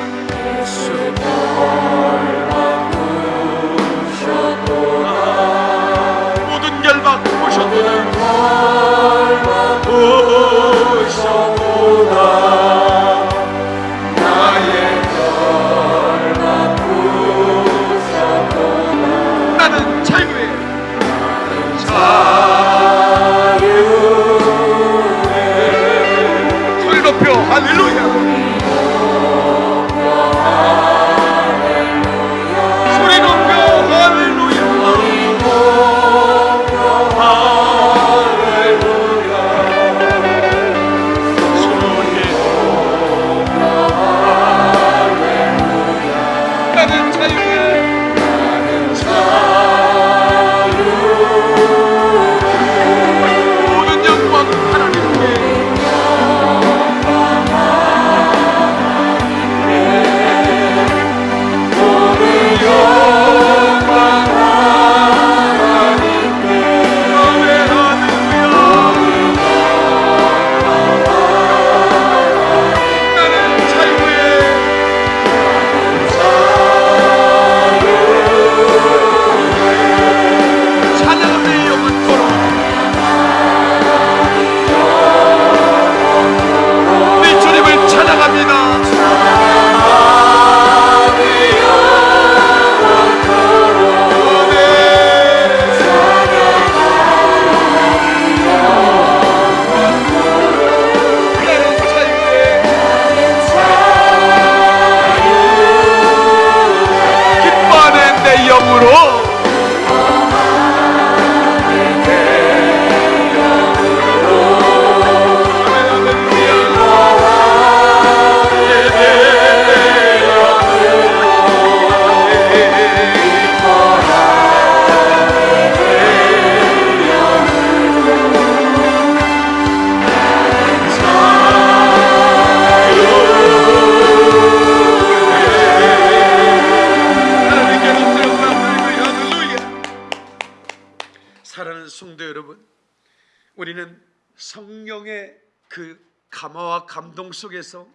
속에서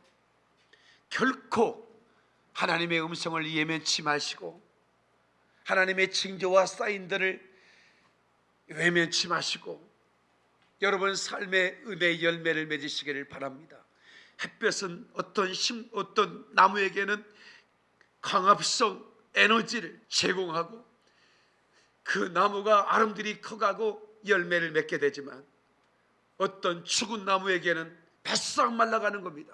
결코 하나님의 음성을 예면치 마시고 하나님의 징조와 사인들을 외면치 마시고 여러분 삶의 은혜의 열매를 맺으시기를 바랍니다. 햇볕은 어떤 심 어떤 나무에게는 광합성 에너지를 제공하고 그 나무가 아름들이 커가고 열매를 맺게 되지만 어떤 죽은 나무에게는 바싹 말라가는 겁니다.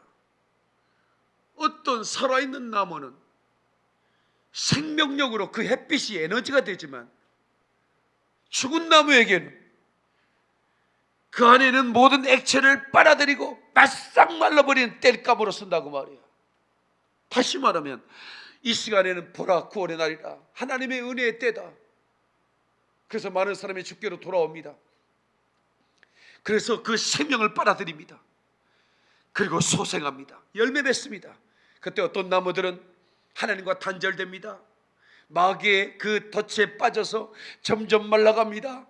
어떤 살아있는 나무는 생명력으로 그 햇빛이 에너지가 되지만 죽은 나무에게는 그 안에는 모든 액체를 빨아들이고 바싹 말라버리는 땔감으로 쓴다고 말이야. 다시 말하면 이 시간에는 보라 구원의 날이다. 하나님의 은혜의 때다. 그래서 많은 사람이 주께로 돌아옵니다. 그래서 그 생명을 빨아들입니다. 그리고 소생합니다. 열매 맺습니다. 그때 어떤 나무들은 하나님과 단절됩니다. 마귀의 그 덫에 빠져서 점점 말라갑니다.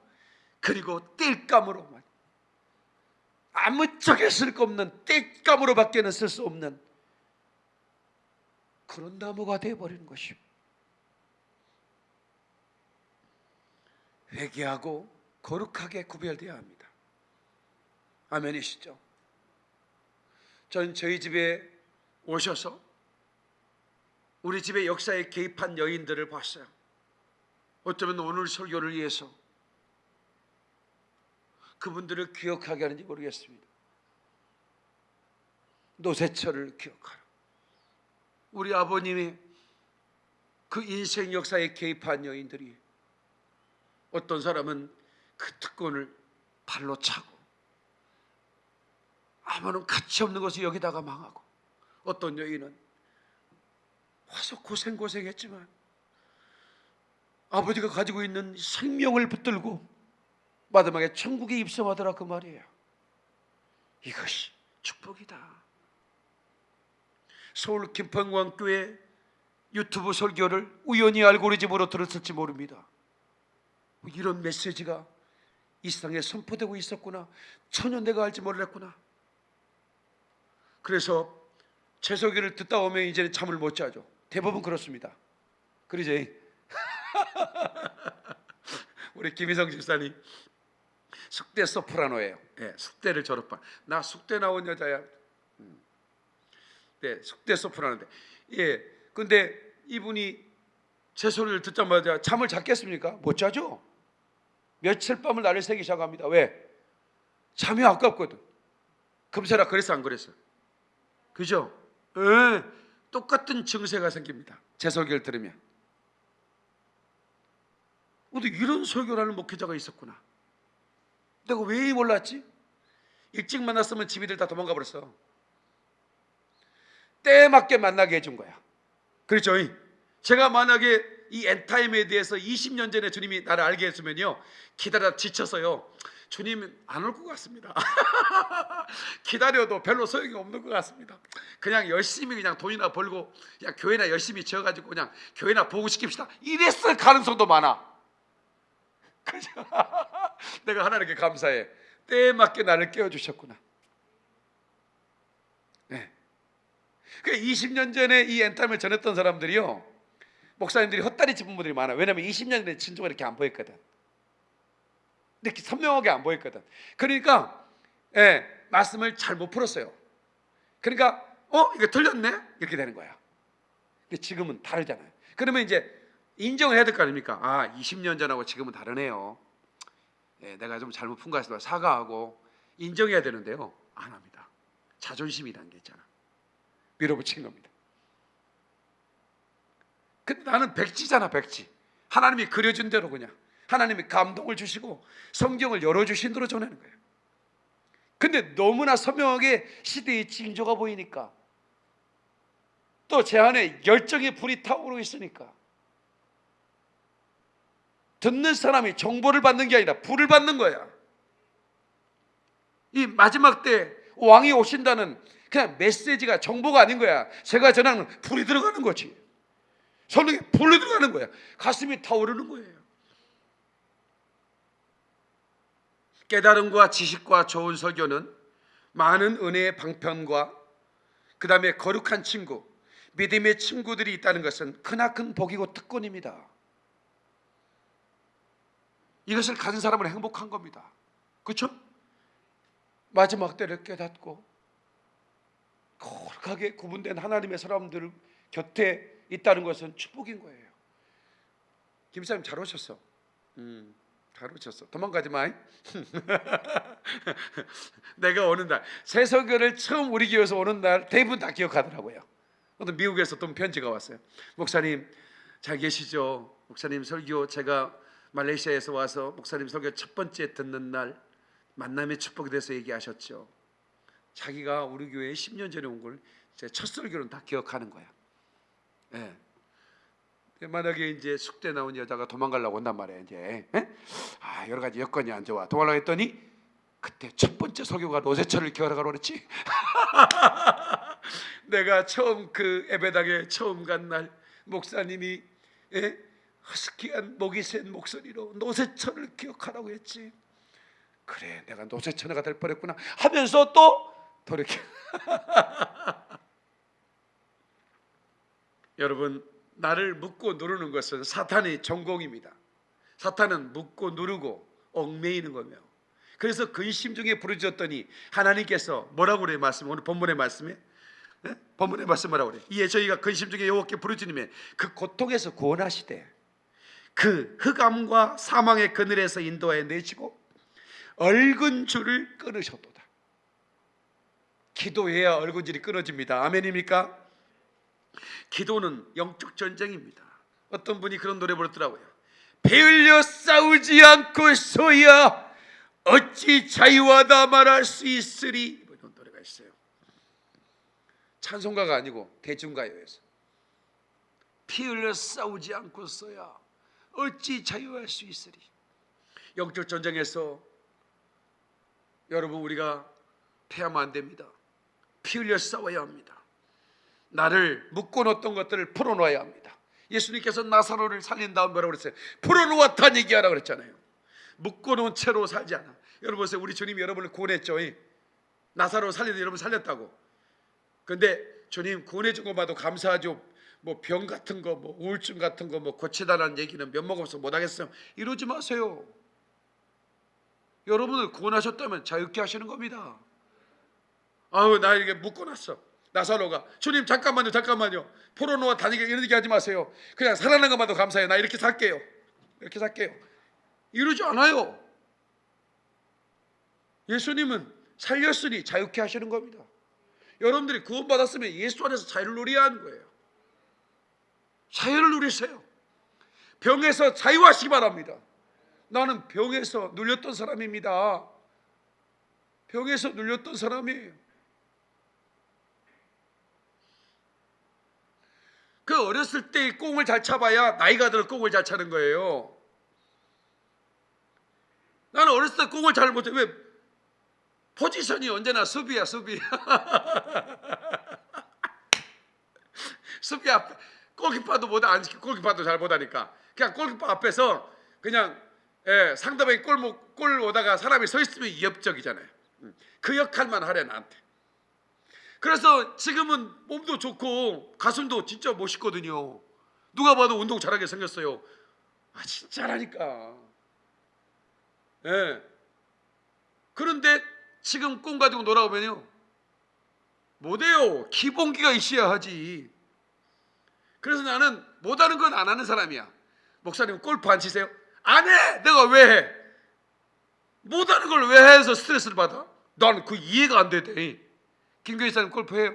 그리고 땔감으로 말- 아무 짝에 쓸 거 없는 땔감으로 밖에는 쓸 수 없는 그런 나무가 되어버리는 것입니다. 회개하고 거룩하게 구별되어야 합니다. 아멘이시죠? 전 저희 집에 오셔서 우리 집의 역사에 개입한 여인들을 봤어요. 어쩌면 오늘 설교를 위해서 그분들을 기억하게 하는지 모르겠습니다. 노세철을 기억하라. 우리 아버님이 그 인생 역사에 개입한 여인들이 어떤 사람은 그 특권을 발로 차고 아무런 가치 없는 것을 여기다가 망하고 어떤 여인은 와서 고생고생했지만 아버지가 가지고 있는 생명을 붙들고 마지막에 천국에 입성하더라 그 말이에요. 이것이 축복이다. 서울 김평광교회 유튜브 설교를 우연히 알고리즘으로 들었을지 모릅니다. 이런 메시지가 이 세상에 선포되고 있었구나. 전혀 내가 알지 몰랐구나. 그래서 재소기를 듣다 오면 이제는 잠을 못 자죠. 대부분 그렇습니다. 그러죠? 우리 김희성 집사님 숙대 소프라노예요. 예, 숙대를 졸업한. 나 숙대 나온 여자야. 음. 네, 숙대 소프라노인데. 예, 근데 이분이 제 소리를 듣자마자 잠을 잤겠습니까? 못 자죠. 며칠 밤을 나를 새기 시작합니다. 왜? 잠이 아깝거든. 금세라 그랬어 안 그랬어? 그죠? 예, 똑같은 증세가 생깁니다. 제 설교를 들으면. 근데 이런 설교라는 목회자가 있었구나. 내가 왜 몰랐지? 일찍 만났으면 집이들 다 도망가 버렸어. 때에 맞게 만나게 해준 거야. 그렇죠? 제가 만약에 이 엔타임에 대해서 20년 전에 주님이 나를 알게 했으면요 기다려 지쳐서요 주님 안 올 것 같습니다 기다려도 별로 소용이 없는 것 같습니다 그냥 열심히 그냥 돈이나 벌고 그냥 교회나 열심히 지어가지고 그냥 교회나 보고 시킵시다 이랬을 가능성도 많아? 내가 하나님께 감사해 때에 맞게 나를 깨워주셨구나 네. 그 20년 전에 이 엔타임을 전했던 사람들이요 목사님들이 헛다리 짚은 분들이 많아. 왜냐면 20년 전에 진조가 이렇게 안 보였거든. 이렇게 선명하게 안 보였거든. 그러니까 예, 말씀을 잘 못 풀었어요. 그러니까 어 이거 틀렸네 이렇게 되는 거야. 근데 지금은 다르잖아요. 그러면 이제 인정을 해야 될 거 아닙니까? 아 20년 전하고 지금은 다르네요. 예, 내가 좀 잘못 푼 것 같아서 사과하고 인정해야 되는데요. 안 합니다. 자존심이라는 게 있잖아. 밀어붙인 겁니다. 근데 나는 백지잖아 백지 하나님이 그려준 대로 그냥 하나님이 감동을 주시고 성경을 열어주신 대로 전하는 거예요 근데 너무나 선명하게 시대의 징조가 보이니까 또 제 안에 열정의 불이 타오르고 있으니까 듣는 사람이 정보를 받는 게 아니라 불을 받는 거야 이 마지막 때 왕이 오신다는 그냥 메시지가 정보가 아닌 거야 제가 전하는 불이 들어가는 거지 성령이 불러 들어가는 거야. 가슴이 타오르는 거예요. 깨달음과 지식과 좋은 설교는 많은 은혜의 방편과 그 다음에 거룩한 친구, 믿음의 친구들이 있다는 것은 크나큰 복이고 특권입니다. 이것을 가진 사람은 행복한 겁니다. 그렇죠? 마지막 때를 깨닫고 거룩하게 구분된 하나님의 사람들 곁에 있다는 것은 축복인 거예요. 김사님 잘 오셨어. 음, 잘 오셨어. 도망가지 마. 내가 오는 날, 새석교를 처음 우리 교회에서 오는 날 대부분 다 기억하더라고요. 또 미국에서 또 편지가 왔어요. 목사님 잘 계시죠? 목사님 설교 제가 말레이시아에서 와서 목사님 설교 첫 번째 듣는 날 만남의 축복에 대해서 얘기하셨죠. 자기가 우리 교회에 10년 전에 온 걸 제 첫 설교는 다 기억하는 거야. 예. 만약에 이제 숙대 나온 여자가 도망가려고 온단 말이에요. 이제 예? 아 여러 가지 여건이 안 좋아. 도망가려고 했더니 그때 첫 번째 설교가 노세철을 기어가라고 그랬지. 내가 처음 그 에베당에 처음 간 날 목사님이 예? 허스키한 목이 센 목소리로 노세철을 기억하라고 했지. 그래 내가 노세철가 될 뻔했구나 하면서 또 돌이켜. 여러분 나를 묶고 누르는 것은 사탄의 전공입니다. 사탄은 묶고 누르고 얽매이는 거며 그래서 근심 중에 부르짖었더니 하나님께서 뭐라고 그래요 말씀 오늘 본문의 말씀에 네? 본문의 말씀 뭐라고 그래요 이에 저희가 근심 중에 여호와께 부르짖으면 그 고통에서 구원하시되 그 흑암과 사망의 그늘에서 인도하여 내시고 얼근 줄을 끊으셨도다 기도해야 얼근 줄이 끊어집니다 아멘입니까? 기도는 영적 전쟁입니다. 어떤 분이 그런 노래 부르더라고요. 배 흘려 싸우지 않고서야 어찌 자유하다 말할 수 있으리 뭐 이런 노래가 있어요. 찬송가가 아니고 대중가요에서 피 흘려 싸우지 않고서야 어찌 자유할 수 있으리 영적 전쟁에서 여러분 우리가 패하면 안 됩니다. 피 흘려 싸워야 합니다. 나를 묶어놓던 것들을 풀어놓아야 합니다. 예수님께서 나사로를 살린 다음 뭐라고 그랬어요? 풀어놓았다는 얘기하라 그랬잖아요. 묶어놓은 채로 살지 않아. 여러분 보세요. 우리 주님이 여러분을 구원했죠. 나사로 살리는 여러분 살렸다고. 근데 주님 구원해준 것봐도 감사하죠. 뭐 병 같은 거, 뭐 우울증 같은 거, 뭐 고치다라는 얘기는 면목 없어 못 하겠어요. 이러지 마세요. 여러분을 구원하셨다면 자유케 하시는 겁니다. 아우 나 이게 묶어놨어. 나사로가 주님 잠깐만요 잠깐만요. 포로노와 다니게 이런 얘기 하지 마세요. 그냥 살아난 것만도 감사해요. 나 이렇게 살게요. 이렇게 살게요. 이러지 않아요. 예수님은 살렸으니 자유케 하시는 겁니다. 여러분들이 구원받았으면 예수 안에서 자유를 누려야 하는 거예요. 자유를 누리세요. 병에서 자유하시기 바랍니다. 나는 병에서 눌렸던 사람입니다. 병에서 눌렸던 사람이에요 그 어렸을 때 꽁을 잘 차봐야 나이가 들어 꽁을 잘 차는 거예요. 나는 어렸을 때 꽁을 잘 못해. 왜? 포지션이 언제나 수비야, 수비. 수비 앞 골키퍼도 못안 시키고 골키퍼도 잘 못하니까 그냥 골키퍼 앞에서 그냥 예, 상대방이 골, 못- 골 오다가 사람이 서 있으면 위협적이잖아요. 음, 그 역할만 하래 나한테. 그래서 지금은 몸도 좋고 가슴도 진짜 멋있거든요. 누가 봐도 운동 잘하게 생겼어요. 아 진짜라니까. 예. 그런데 지금 꿈 가지고 놀아오면요. 못해요. 기본기가 있어야 하지. 그래서 나는 못하는 건 안 하는 사람이야. 목사님 골프 안 치세요? 안 해. 내가 왜 해? 못하는 걸 왜 해서 스트레스를 받아? 난그 이해가 안 되대. 김교희 사님 골프 해요?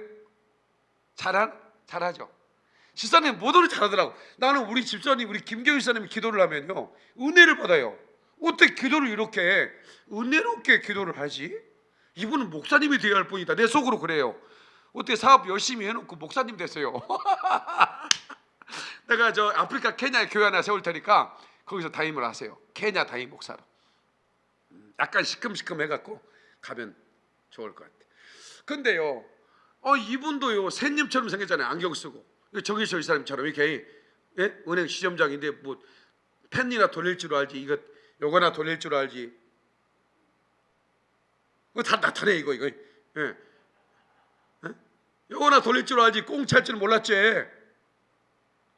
잘한? 잘하죠. 집사님 모두를 잘하더라고. 나는 우리 집사님 우리 김교희 사님이 기도를 하면요 은혜를 받아요. 어떻게 기도를 이렇게 은혜롭게 기도를 하지? 이분은 목사님이 되어야 할 뿐이다. 내 속으로 그래요. 어떻게 사업 열심히 해놓고 목사님 됐어요. 내가 저 아프리카 케냐에 교회 하나 세울 테니까 거기서 담임을 하세요. 케냐 담임 목사로. 음, 약간 시큼시큼 해갖고 가면 좋을 것 같아. 근데요, 어 이분도요 새님처럼 생겼잖아요. 안경 쓰고 정희철 이 사람처럼 이렇게 예? 은행 시점장인데 뭐 펜이나 돌릴 줄 알지 이거 요거나 돌릴 줄 알지. 이거 다 나타내 이거 이거. 예. 예? 요거나 돌릴 줄 알지 꽁찰 줄 몰랐지.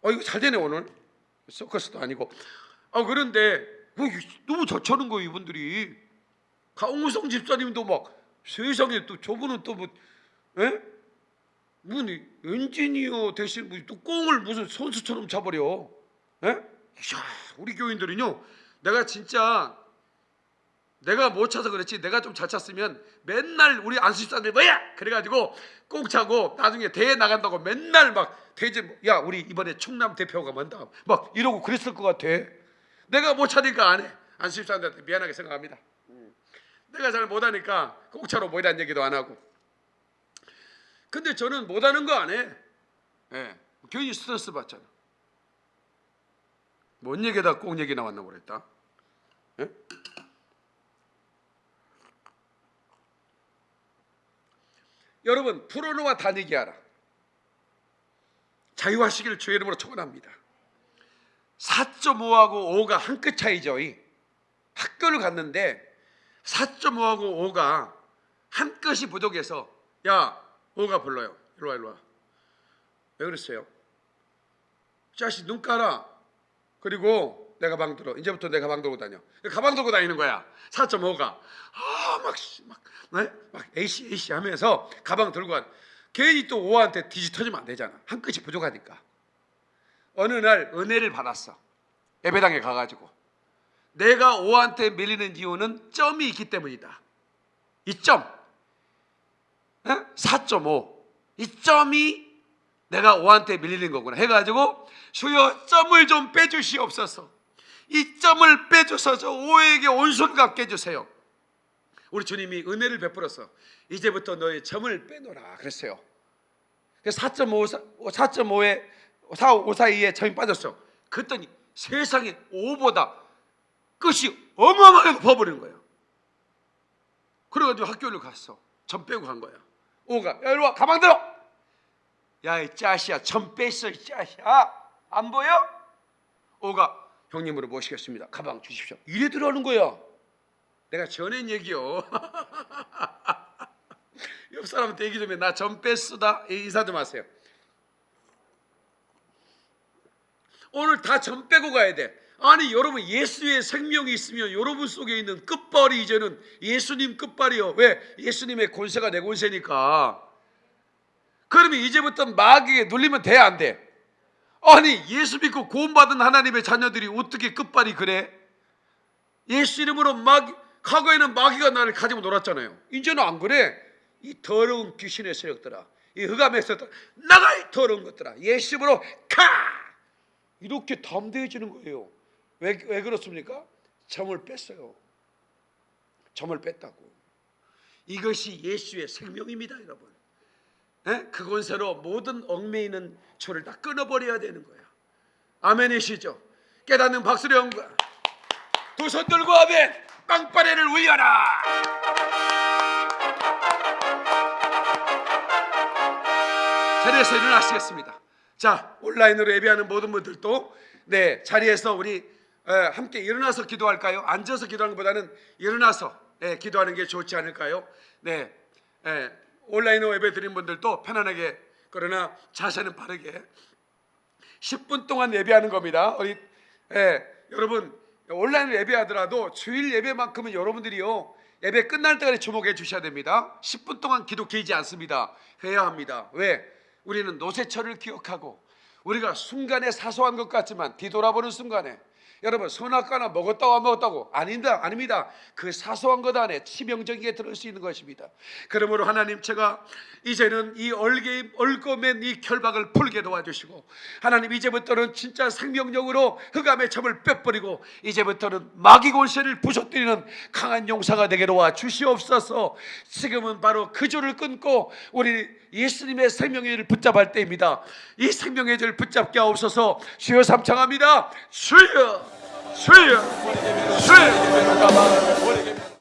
어 이거 잘 되네 오늘. 서커스도 아니고. 아 그런데 뭐 너무 저쳐는 거예요 이분들이. 강우성 집사님도 막 세상에 또 저분은 또뭐 예? 무슨 엔지니어 대신 뭐또 꽁을 무슨 선수처럼 차버려. 예? 이야, 우리 교인들은요. 내가 진짜 내가 못 차서 그렇지 내가 좀 잘 찼으면 맨날 우리 안수집사들 뭐야 그래가지고 꽁 차고 나중에 대회 나간다고 맨날 막 대제 야 우리 이번에 충남 대표가 뭔다 막 이러고 그랬을 것 같아 내가 못 차니까 안해 안수집사들한테 미안하게 생각합니다 음. 내가 잘 못하니까 꽁 차로 모이라는 얘기도 안 하고 근데 저는 못하는 거 안 해. 예. 괜히 스트레스 받잖아. 뭔 얘기다 꼭 얘기 나왔나 모르겠다. 예? 여러분 프로노와 다니기 하라. 자유하시기를 주의 이름으로 축원합니다. 4.5하고 5가 한 끗 차이죠. 이. 학교를 갔는데 4.5하고 5가 한 끗이 부족해서 야 5가 불러요. 일로 와 일로 와. 왜 그랬어요? 자식 눈 깔아. 그리고 내 가 방 들어. 이제부터 내 가 방 들고 다녀. 가방 들고 다니는 거야. 4.5가. 아, 막, 네? 막, 에이씨, 에이씨 하면서 가방 들고 가. 괜히 또 5한테 뒤지 터지면 안 되잖아. 한 끗이 부족하니까. 어느 날 은혜를 받았어. 예배당에 가가지고. 내가 5한테 밀리는 이유는 점이 있기 때문이다. 이 점. 4.5. 이 점이 내가 5한테 밀리는 거구나 해가지고 주여 점을 좀 빼주시옵소서. 이 점을 빼줘서 저 5에게 온손 갖게 해주세요. 우리 주님이 은혜를 베풀어서 이제부터 너의 점을 빼놓으라 그랬어요. 4.5, 4.5에 4, 5 사이에 점이 빠졌어. 그랬더니 세상에 5보다 끝이 어마어마하게 높아버리는 거예요. 그래가지고 학교를 갔어. 점 빼고 간 거야. 오가 야 이리 와 가방 들어. 야 이 짜시야 점 뺐어 이 짜시야 안 보여? 오가 형님으로 모시겠습니다. 가방 주십시오. 이래 들어오는 거야. 내가 전엔 얘기요. 옆 사람한테 얘기 좀 해. 나 점 뺐수다. 인사 좀 하세요. 오늘 다 점 빼고 가야 돼. 아니 여러분 예수의 생명이 있으면 여러분 속에 있는 끝발이 이제는 예수님 끝발이요. 왜? 예수님의 권세가 내 권세니까. 그러면 이제부터 마귀에 눌리면 돼 안 돼? 아니 예수 믿고 구원받은 하나님의 자녀들이 어떻게 끝발이 그래? 예수 이름으로 마귀 과거에는 마귀가 나를 가지고 놀았잖아요. 이제는 안 그래. 이 더러운 귀신의 세력들아, 이 흑암의 세력들 나가 이 더러운 것들아. 예수 이름으로 카 이렇게 담대해지는 거예요. 왜, 왜 그렇습니까? 점을 뺐어요. 점을 뺐다고. 이것이 예수의 생명입니다, 여러분. 예? 그 권세로 모든 얽매이는 줄을 다 끊어버려야 되는 거예요. 아멘이시죠? 깨닫는 박수를 연구하. 두손 들고 아멘. 빵빠레를 울려라. 자리에서 일어나시겠습니다. 자 온라인으로 예배하는 모든 분들도 네 자리에서 우리 에, 함께 일어나서 기도할까요? 앉아서 기도하는 것보다는 일어나서 예, 기도하는 게 좋지 않을까요? 네 예, 온라인으로 예배 드린 분들도 편안하게 그러나 자세는 바르게 10분 동안 예배하는 겁니다. 우리 예, 여러분 온라인 예배하더라도 주일 예배만큼은 여러분들이요 예배 끝날 때까지 주목해 주셔야 됩니다. 10분 동안 기도 길지 않습니다. 해야 합니다. 왜? 우리는 노세철을 기억하고 우리가 순간에 사소한 것 같지만 뒤돌아보는 순간에 여러분 선악과나 먹었다고 안 먹었다고? 아닙니다 아닙니다. 그 사소한 것 안에 치명적이게 들을 수 있는 것입니다. 그러므로 하나님 제가 이제는 이 얼개 얼거맨 이 결박을 풀게 도와주시고 하나님 이제부터는 진짜 생명력으로 흑암의 점을 빼버리고 이제부터는 마귀 권세를 부서뜨리는 강한 용사가 되게 도와 주시옵소서. 지금은 바로 그 줄을 끊고 우리 예수님의 생명의 줄 붙잡을 때입니다. 이 생명의 줄 붙잡게 하옵소서. 주여 삼창합니다. 주여 주여 주여